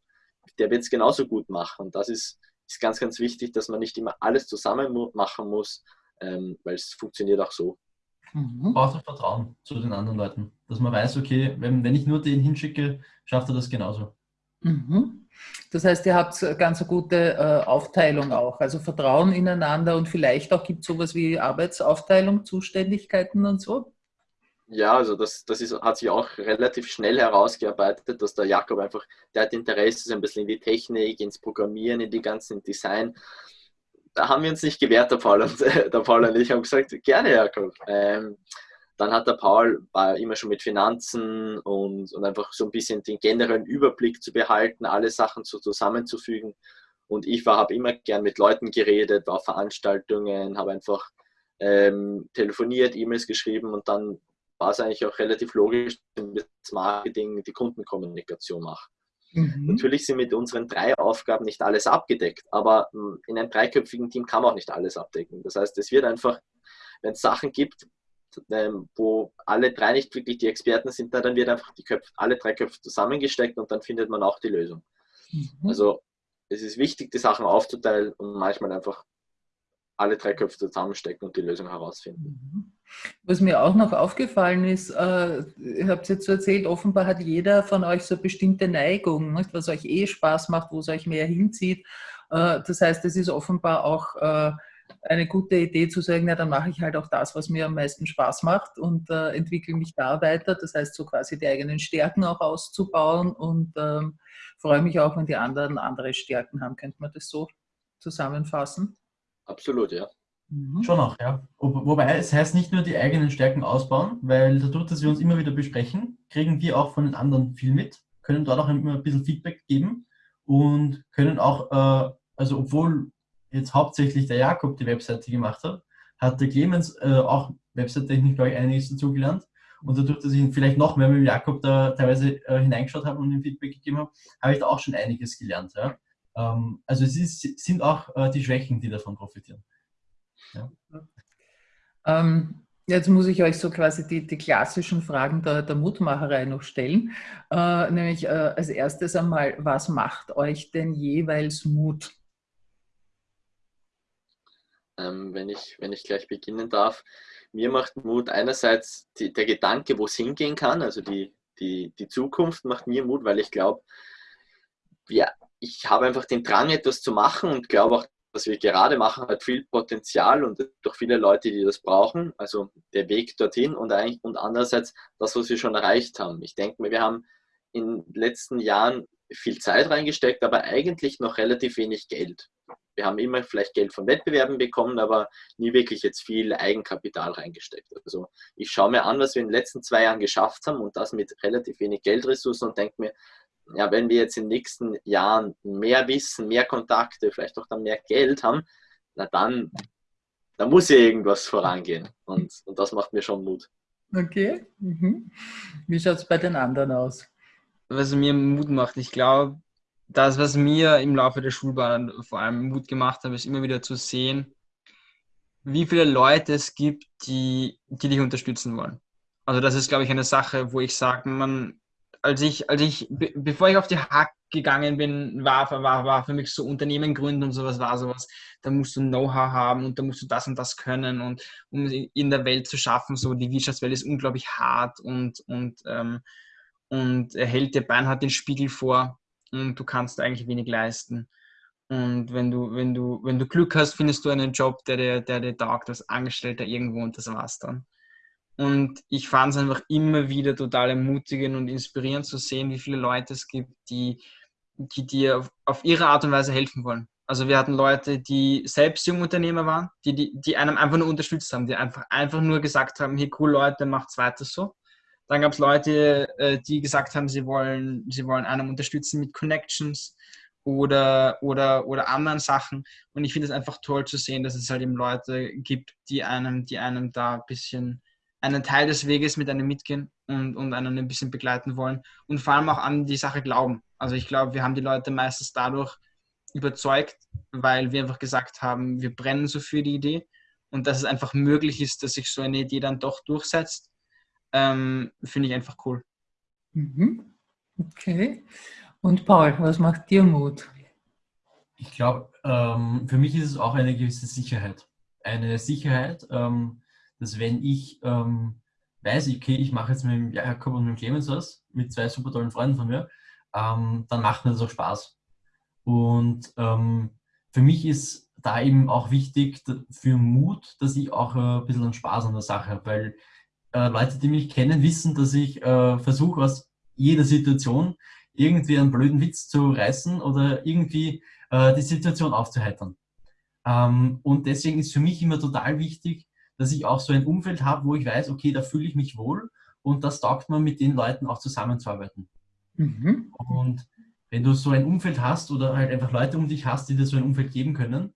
C: Der wird es genauso gut machen. Und das ist, ist ganz, ganz wichtig, dass man nicht immer alles zusammen machen muss, ähm, weil es funktioniert auch so.
B: Mhm. Braucht auch Vertrauen zu den anderen Leuten. Dass man weiß, okay, wenn, wenn ich nur den hinschicke, schafft er das genauso.
F: Mhm. Das heißt, ihr habt eine ganz gute äh, Aufteilung auch, also Vertrauen ineinander und vielleicht auch gibt es sowas wie Arbeitsaufteilung, Zuständigkeiten und so?
C: Ja, also das, das ist, hat sich auch relativ schnell herausgearbeitet, dass der Jakob einfach, der hat Interesse ein bisschen in die Technik, ins Programmieren, in die ganzen Design. Da haben wir uns nicht gewehrt, der Paul und, der Paul und ich haben gesagt, gerne Jakob. Ähm, dann hat der Paul war immer schon mit Finanzen und, und einfach so ein bisschen den generellen Überblick zu behalten, alle Sachen so zusammenzufügen. Und ich habe immer gern mit Leuten geredet, war auf Veranstaltungen, habe einfach ähm, telefoniert, E-Mails geschrieben und dann war es eigentlich auch relativ logisch, dass das Marketing, die Kundenkommunikation mache. Mhm. Natürlich sind mit unseren drei Aufgaben nicht alles abgedeckt, aber hm, in einem dreiköpfigen Team kann man auch nicht alles abdecken. Das heißt, es wird einfach, wenn es Sachen gibt, ähm, wo alle drei nicht wirklich die Experten sind, dann wird einfach die Köpfe, alle drei Köpfe zusammengesteckt und dann findet man auch die Lösung. Mhm. Also es ist wichtig, die Sachen aufzuteilen und manchmal einfach alle drei Köpfe zusammenstecken und die Lösung herausfinden.
F: Mhm. Was mir auch noch aufgefallen ist, äh, ihr habt es jetzt so erzählt, offenbar hat jeder von euch so bestimmte Neigung, nicht? was euch eh Spaß macht, wo es euch mehr hinzieht. Äh, das heißt, es ist offenbar auch äh, eine gute Idee zu sagen, ja, dann mache ich halt auch das, was mir am meisten Spaß macht und äh, entwickle mich da weiter. Das heißt, so quasi die eigenen Stärken auch auszubauen und ähm, freue mich auch, wenn die anderen andere Stärken haben. Könnte man das so zusammenfassen?
C: Absolut, ja.
B: Mhm. Schon auch, ja. Wobei es heißt nicht nur die eigenen Stärken ausbauen, weil dadurch, dass wir uns immer wieder besprechen, kriegen wir auch von den anderen viel mit, können dort auch immer ein bisschen Feedback geben und können auch, äh, also obwohl jetzt hauptsächlich der Jakob die Webseite gemacht hat, hat der Clemens äh, auch Website-Technik, glaube ich, einiges dazugelernt. Und dadurch, dass ich vielleicht noch mehr mit Jakob da teilweise äh, hineingeschaut habe und ihm Feedback gegeben habe, habe ich da auch schon einiges gelernt. Ja? Ähm, also es ist, sind auch äh, die Schwächen, die davon profitieren. Ja.
F: Ähm, jetzt muss ich euch so quasi die, die klassischen Fragen der, der Mutmacherei noch stellen. Äh, nämlich äh, als erstes einmal, was macht euch denn jeweils Mut?
C: Ähm, wenn, ich, wenn ich gleich beginnen darf. Mir macht Mut einerseits die, der Gedanke, wo es hingehen kann, also die, die, die Zukunft macht mir Mut, weil ich glaube, ja, ich habe einfach den Drang, etwas zu machen und glaube auch, was wir gerade machen, hat viel Potenzial und durch viele Leute, die das brauchen. Also der Weg dorthin und, und andererseits das, was wir schon erreicht haben. Ich denke mir, wir haben in den letzten Jahren viel Zeit reingesteckt, aber eigentlich noch relativ wenig Geld wir haben immer vielleicht Geld von Wettbewerben bekommen, aber nie wirklich jetzt viel Eigenkapital reingesteckt. Also ich schaue mir an, was wir in den letzten zwei Jahren geschafft haben und das mit relativ wenig Geldressourcen und denke mir, ja, wenn wir jetzt in den nächsten Jahren mehr Wissen, mehr Kontakte, vielleicht auch dann mehr Geld haben, na dann, dann muss ja irgendwas vorangehen. Und, und das macht mir schon Mut.
F: Okay. Mhm. Wie schaut es bei den anderen aus?
A: Was mir Mut macht, ich glaube, das, was mir im Laufe der Schulbahn vor allem Mut gemacht hat, ist immer wieder zu sehen, wie viele Leute es gibt, die, die dich unterstützen wollen. Also das ist, glaube ich, eine Sache, wo ich sage, man, als ich, als ich, be bevor ich auf die Hack gegangen bin, war, war, war für mich so Unternehmen gründen und sowas war sowas, da musst du Know-how haben und da musst du das und das können und um in der Welt zu schaffen, so die Wirtschaftswelt ist unglaublich hart und, und, ähm, und hält dir beinhart den Spiegel vor und du kannst eigentlich wenig leisten. Und wenn du, wenn du, wenn du Glück hast, findest du einen Job, der dir, der dir taugt als Angestellter irgendwo und das war's dann. Und ich fand es einfach immer wieder total ermutigend und inspirierend zu sehen, wie viele Leute es gibt, die, die dir auf, auf ihre Art und Weise helfen wollen. Also wir hatten Leute, die selbst Jungunternehmer waren, die, die, die einem einfach nur unterstützt haben, die einfach, einfach nur gesagt haben, hey cool Leute, macht's weiter so. Dann gab es Leute, äh, die gesagt haben, sie wollen, sie wollen einem unterstützen mit Connections oder, oder, oder anderen Sachen. Und ich finde es einfach toll zu sehen, dass es halt eben Leute gibt, die einem, die einem da ein bisschen einen Teil des Weges mit einem mitgehen und, und einen ein bisschen begleiten wollen und vor allem auch an die Sache glauben. Also ich glaube, wir haben die Leute meistens dadurch überzeugt, weil wir einfach gesagt haben, wir brennen so für die Idee und dass es einfach möglich ist, dass sich so eine Idee dann doch durchsetzt, ähm, finde ich einfach cool.
F: Mhm. Okay. Und Paul, was macht dir Mut?
B: Ich glaube, ähm, für mich ist es auch eine gewisse Sicherheit. Eine Sicherheit, ähm, dass wenn ich ähm, weiß, okay, ich mache jetzt mit dem Jakob und mit dem Clemens was, mit zwei super tollen Freunden von mir, ähm, dann macht mir das auch Spaß. Und ähm, für mich ist da eben auch wichtig für Mut, dass ich auch äh, ein bisschen Spaß an der Sache habe, weil äh, Leute, die mich kennen, wissen, dass ich äh, versuche, aus jeder Situation irgendwie einen blöden Witz zu reißen oder irgendwie äh, die Situation aufzuheitern. Ähm, und deswegen ist für mich immer total wichtig, dass ich auch so ein Umfeld habe, wo ich weiß, okay, da fühle ich mich wohl und das taugt man mit den Leuten auch zusammenzuarbeiten. Mhm. Und wenn du so ein Umfeld hast oder halt einfach Leute um dich hast, die dir so ein Umfeld geben können,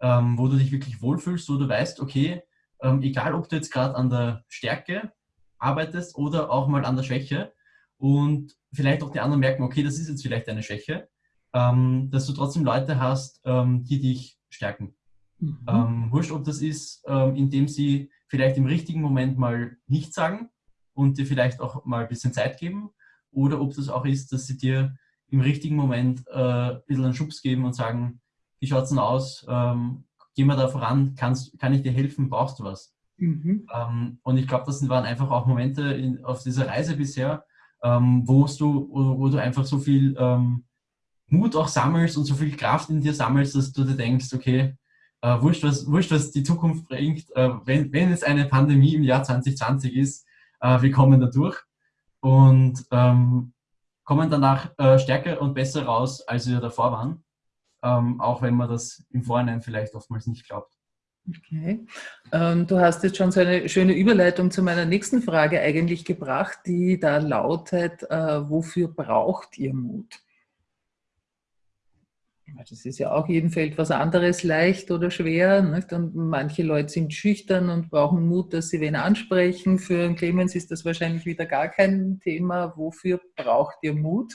B: ähm, wo du dich wirklich wohlfühlst, wo du weißt, okay, ähm, egal ob du jetzt gerade an der Stärke arbeitest oder auch mal an der Schwäche und vielleicht auch die anderen merken, okay, das ist jetzt vielleicht eine Schwäche, ähm, dass du trotzdem Leute hast, ähm, die dich stärken. Mhm. Ähm, wurscht, ob das ist, ähm, indem sie vielleicht im richtigen Moment mal nichts sagen und dir vielleicht auch mal ein bisschen Zeit geben oder ob das auch ist, dass sie dir im richtigen Moment äh, ein bisschen einen Schubs geben und sagen, wie schaut es denn aus, ähm, geh mal da voran, kannst, kann ich dir helfen, brauchst du was? Mhm. Ähm, und ich glaube, das waren einfach auch Momente in, auf dieser Reise bisher, ähm, wo, du, wo, wo, du einfach so viel ähm, Mut auch sammelst und so viel Kraft in dir sammelst, dass du dir denkst, okay, äh, wurscht, was, wurscht, was die Zukunft bringt, äh, wenn, wenn es eine Pandemie im Jahr 2020 ist, äh, wir kommen da durch und ähm, kommen danach äh, stärker und besser raus, als wir davor waren, ähm, auch wenn man das im Vorhinein vielleicht oftmals nicht glaubt.
F: Okay. Ähm, du hast jetzt schon so eine schöne Überleitung zu meiner nächsten Frage eigentlich gebracht, die da lautet, äh, wofür braucht ihr Mut? Das ist ja auch jedem Feld was anderes, leicht oder schwer. Nicht? Und manche Leute sind schüchtern und brauchen Mut, dass sie wen ansprechen. Für Clemens ist das wahrscheinlich wieder gar kein Thema. Wofür braucht ihr Mut?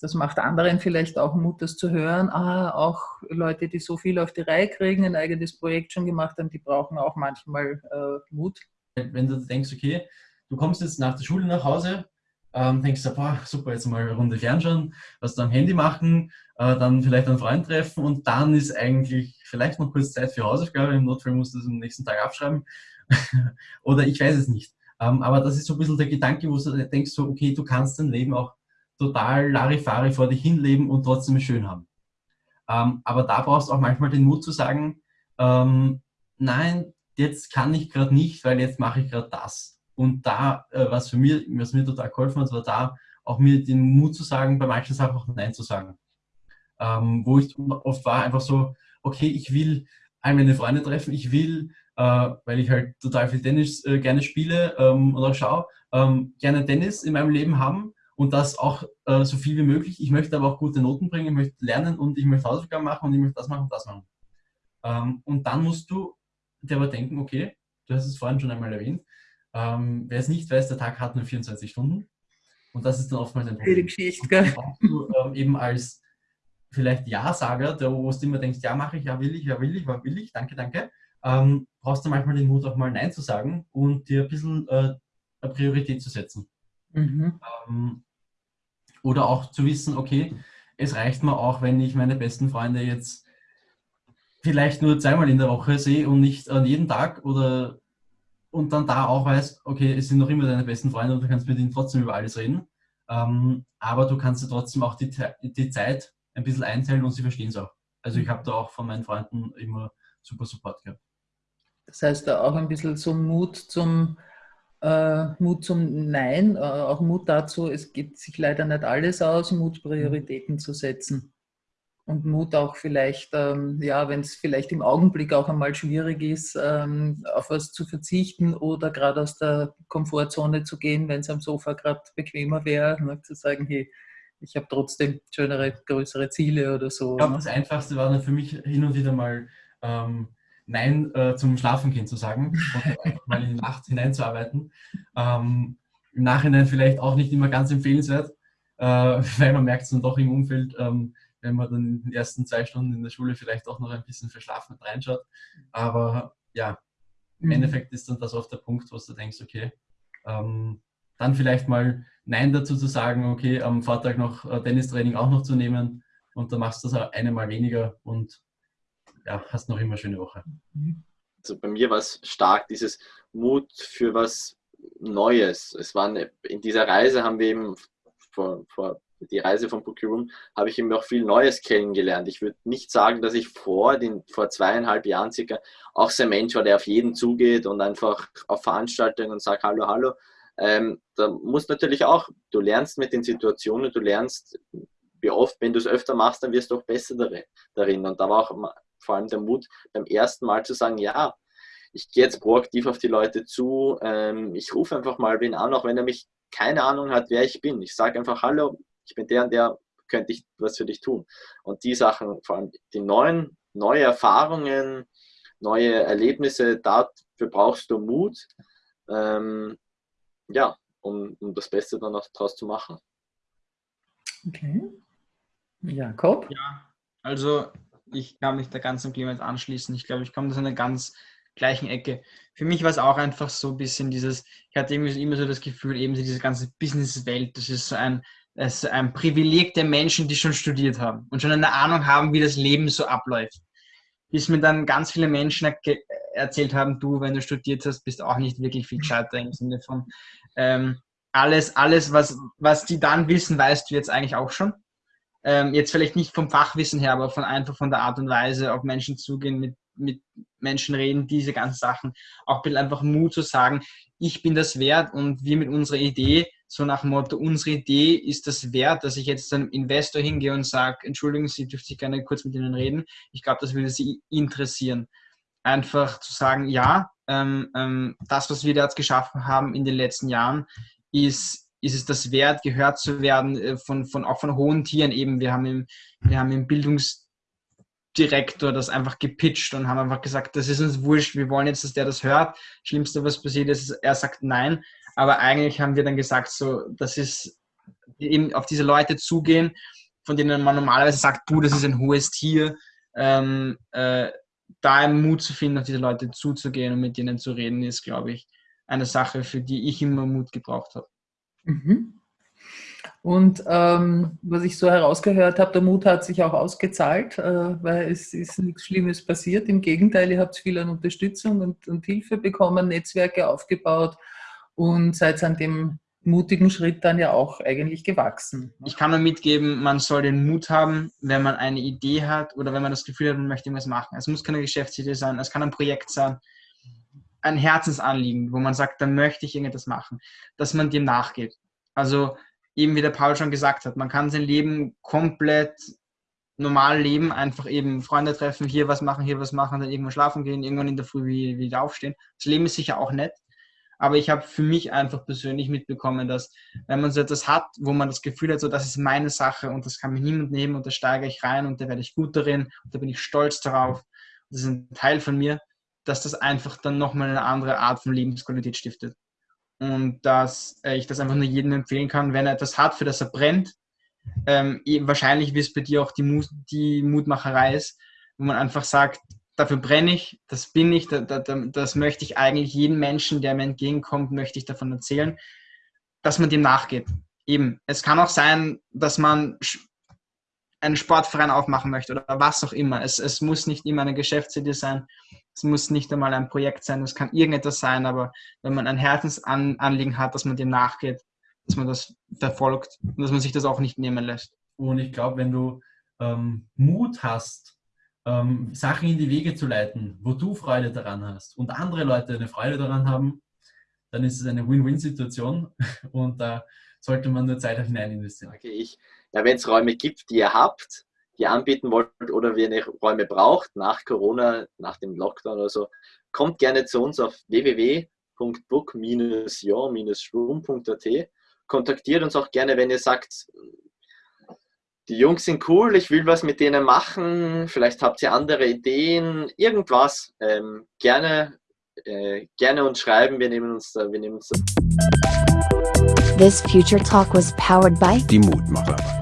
F: Das macht anderen vielleicht auch Mut, das zu hören. Ah, auch Leute, die so viel auf die Reihe kriegen, ein eigenes Projekt schon gemacht haben, die brauchen auch manchmal äh, Mut.
B: Wenn du denkst, okay, du kommst jetzt nach der Schule nach Hause, ähm, denkst du, boah, super, jetzt mal eine Runde fernschauen, was du am Handy machen, äh, dann vielleicht einen Freund treffen und dann ist eigentlich vielleicht noch kurz Zeit für Hausaufgabe. Im Notfall musst du es am nächsten Tag abschreiben. Oder ich weiß es nicht. Ähm, aber das ist so ein bisschen der Gedanke, wo du denkst, so, okay, du kannst dein Leben auch total Larifari vor dich hinleben und trotzdem schön haben. Ähm, aber da brauchst du auch manchmal den Mut zu sagen, ähm, nein, jetzt kann ich gerade nicht, weil jetzt mache ich gerade das. Und da, äh, was für mich, was mir total geholfen hat, war da auch mir den Mut zu sagen, bei manchen Sachen auch Nein zu sagen ähm, wo ich oft war, einfach so, okay, ich will all meine Freunde treffen, ich will, äh, weil ich halt total viel Tennis äh, gerne spiele ähm, und auch schaue, ähm, gerne Tennis in meinem Leben haben und das auch äh, so viel wie möglich. Ich möchte aber auch gute Noten bringen, ich möchte lernen und ich möchte Hausaufgaben machen und ich möchte das machen und das machen. Ähm, und dann musst du dir aber denken, okay, du hast es vorhin schon einmal erwähnt, ähm, wer es nicht weiß, der Tag hat nur 24 Stunden. Und das ist dann oftmals ein Problem.
F: Geschichte, gell?
B: Du, ähm, eben als vielleicht Ja-Sager, der, wo du immer denkst, ja mache ich, ja will ich, ja will ich, ja will ich, danke, danke, ähm, brauchst du manchmal den Mut auch mal Nein zu sagen und dir ein bisschen äh, eine Priorität zu setzen. Mhm. Ähm, oder auch zu wissen, okay, es reicht mir auch, wenn ich meine besten Freunde jetzt vielleicht nur zweimal in der Woche sehe und nicht an jeden Tag oder und dann da auch weiß, okay, es sind noch immer deine besten Freunde und du kannst mit ihnen trotzdem über alles reden. Ähm, aber du kannst dir trotzdem auch die, die Zeit ein bisschen einteilen und sie verstehen es auch. Also ich habe da auch von meinen Freunden immer super Support gehabt.
F: Das heißt, da auch ein bisschen so Mut zum, äh, Mut zum Nein, äh, auch Mut dazu, es geht sich leider nicht alles aus, Mut Prioritäten zu setzen. Und Mut auch vielleicht, ähm, ja, wenn es vielleicht im Augenblick auch einmal schwierig ist, ähm, auf was zu verzichten oder gerade aus der Komfortzone zu gehen, wenn es am Sofa gerade bequemer wäre, ne, zu sagen, hey, ich habe trotzdem schönere, größere Ziele oder so.
B: Ich glaube,
F: ne?
B: das Einfachste war dann für mich hin und wieder mal ähm, Nein äh, zum Schlafengehen zu sagen und einfach mal in die Nacht hineinzuarbeiten. Ähm, Im Nachhinein vielleicht auch nicht immer ganz empfehlenswert, äh, weil man merkt es dann doch im Umfeld, ähm, wenn man dann in den ersten zwei Stunden in der Schule vielleicht auch noch ein bisschen verschlafen reinschaut. Aber ja, im
F: Mhm.
B: Endeffekt ist dann das oft der Punkt, wo du denkst, okay, ähm, dann vielleicht mal Nein dazu zu sagen, okay, am Vortag noch äh, Tennistraining auch noch zu nehmen und dann machst du das eine Mal weniger und ja, hast noch immer eine schöne Woche.
C: Also bei mir war es stark, dieses Mut für was Neues. Es war eine, in dieser Reise haben wir eben vor, vor die Reise von Room habe ich eben auch viel Neues kennengelernt. Ich würde nicht sagen, dass ich vor den vor zweieinhalb Jahren circa auch so ein Mensch war, der auf jeden zugeht und einfach auf Veranstaltungen und sagt Hallo, hallo. Ähm, da muss natürlich auch, du lernst mit den Situationen, du lernst, wie oft, wenn du es öfter machst, dann wirst du auch besser darin. Und da war auch vor allem der Mut, beim ersten Mal zu sagen, ja, ich gehe jetzt proaktiv auf die Leute zu, ähm, ich rufe einfach mal wen an, auch wenn er mich keine Ahnung hat, wer ich bin. Ich sage einfach, hallo, ich bin der und der, könnte ich was für dich tun. Und die Sachen, vor allem die neuen, neue Erfahrungen, neue Erlebnisse, dafür brauchst du Mut, ähm, ja, um, um das Beste dann auch daraus zu machen.
F: Okay. Jakob?
A: Ja, also ich kann mich da ganz und Clemens anschließen. Ich glaube, ich komme aus einer ganz gleichen Ecke. Für mich war es auch einfach so ein bisschen dieses, ich hatte immer so das Gefühl, eben diese ganze Businesswelt, das ist so ein, ist ein Privileg der Menschen, die schon studiert haben und schon eine Ahnung haben, wie das Leben so abläuft. Bis mir dann ganz viele Menschen erzählt haben, du, wenn du studiert hast, bist auch nicht wirklich viel gescheiter im Sinne von ähm, alles, alles, was, was die dann wissen, weißt du jetzt eigentlich auch schon ähm, jetzt vielleicht nicht vom Fachwissen her, aber von einfach von der Art und Weise auf Menschen zugehen, mit, mit Menschen reden, diese ganzen Sachen. Auch ein einfach Mut zu sagen, ich bin das wert und wir mit unserer Idee, so nach dem Motto, unsere Idee ist das wert, dass ich jetzt einem Investor hingehe und sage, entschuldigen Sie, dürfte ich gerne kurz mit Ihnen reden. Ich glaube, das würde Sie interessieren. Einfach zu sagen, ja, ähm, ähm, das, was wir da jetzt geschaffen haben in den letzten Jahren, ist ist es das wert, gehört zu werden äh, von, von auch von hohen Tieren eben. Wir haben im, wir haben im Bildungsdirektor das einfach gepitcht und haben einfach gesagt, das ist uns wurscht, wir wollen jetzt, dass der das hört. Schlimmste, was passiert ist, er sagt nein. Aber eigentlich haben wir dann gesagt, so, das ist eben auf diese Leute zugehen, von denen man normalerweise sagt, du, das ist ein hohes Tier. Ähm, äh, da einen Mut zu finden, auf diese Leute zuzugehen und mit denen zu reden, ist, glaube ich, eine Sache, für die ich immer Mut gebraucht habe.
F: Mhm. Und ähm, was ich so herausgehört habe, der Mut hat sich auch ausgezahlt, äh, weil es ist nichts Schlimmes passiert. Im Gegenteil, ihr habt viel an Unterstützung und, und Hilfe bekommen, Netzwerke aufgebaut und seid an dem mutigen Schritt dann ja auch eigentlich gewachsen.
A: Ich kann nur mitgeben, man soll den Mut haben, wenn man eine Idee hat oder wenn man das Gefühl hat, man möchte irgendwas machen. Es muss keine Geschäftsidee sein, es kann ein Projekt sein, ein Herzensanliegen, wo man sagt, da möchte ich irgendetwas machen, dass man dem nachgeht. Also eben wie der Paul schon gesagt hat, man kann sein Leben komplett normal leben, einfach eben Freunde treffen, hier was machen, hier was machen, dann irgendwann schlafen gehen, irgendwann in der Früh wieder aufstehen. Das Leben ist sicher auch nett, aber ich habe für mich einfach persönlich mitbekommen, dass wenn man so etwas hat, wo man das Gefühl hat, so das ist meine Sache und das kann mir niemand nehmen und da steige ich rein und da werde ich gut darin und da bin ich stolz darauf, das ist ein Teil von mir, dass das einfach dann nochmal eine andere Art von Lebensqualität stiftet. Und dass äh, ich das einfach nur jedem empfehlen kann, wenn er etwas hat, für das er brennt. Ähm, eh, wahrscheinlich, wie es bei dir auch die, Mut, die Mutmacherei ist, wo man einfach sagt, dafür brenne ich, das bin ich, da, da, das möchte ich eigentlich jedem Menschen, der mir entgegenkommt, möchte ich davon erzählen, dass man dem nachgeht. Eben, es kann auch sein, dass man einen Sportverein aufmachen möchte oder was auch immer. Es, es muss nicht immer eine Geschäftsidee sein, es muss nicht einmal ein Projekt sein, es kann irgendetwas sein, aber wenn man ein Herzensanliegen hat, dass man dem nachgeht, dass man das verfolgt und dass man sich das auch nicht nehmen lässt.
B: Und ich glaube, wenn du ähm, Mut hast, ähm, Sachen in die Wege zu leiten, wo du Freude daran hast und andere Leute eine Freude daran haben, dann ist es eine Win-Win-Situation und da sollte man nur Zeit hinein investieren.
C: Sage ich. Ja, wenn es Räume gibt, die ihr habt, die ihr anbieten wollt oder wenn ihr Räume braucht, nach Corona, nach dem Lockdown oder so, kommt gerne zu uns auf www.book-your-room.at. Kontaktiert uns auch gerne, wenn ihr sagt, die Jungs sind cool, ich will was mit denen machen, vielleicht habt ihr andere Ideen, irgendwas, ähm, gerne, äh, gerne uns schreiben, wir nehmen uns da, wir nehmen uns da.
D: This future talk was powered by
E: Die Mutmacherarbeit.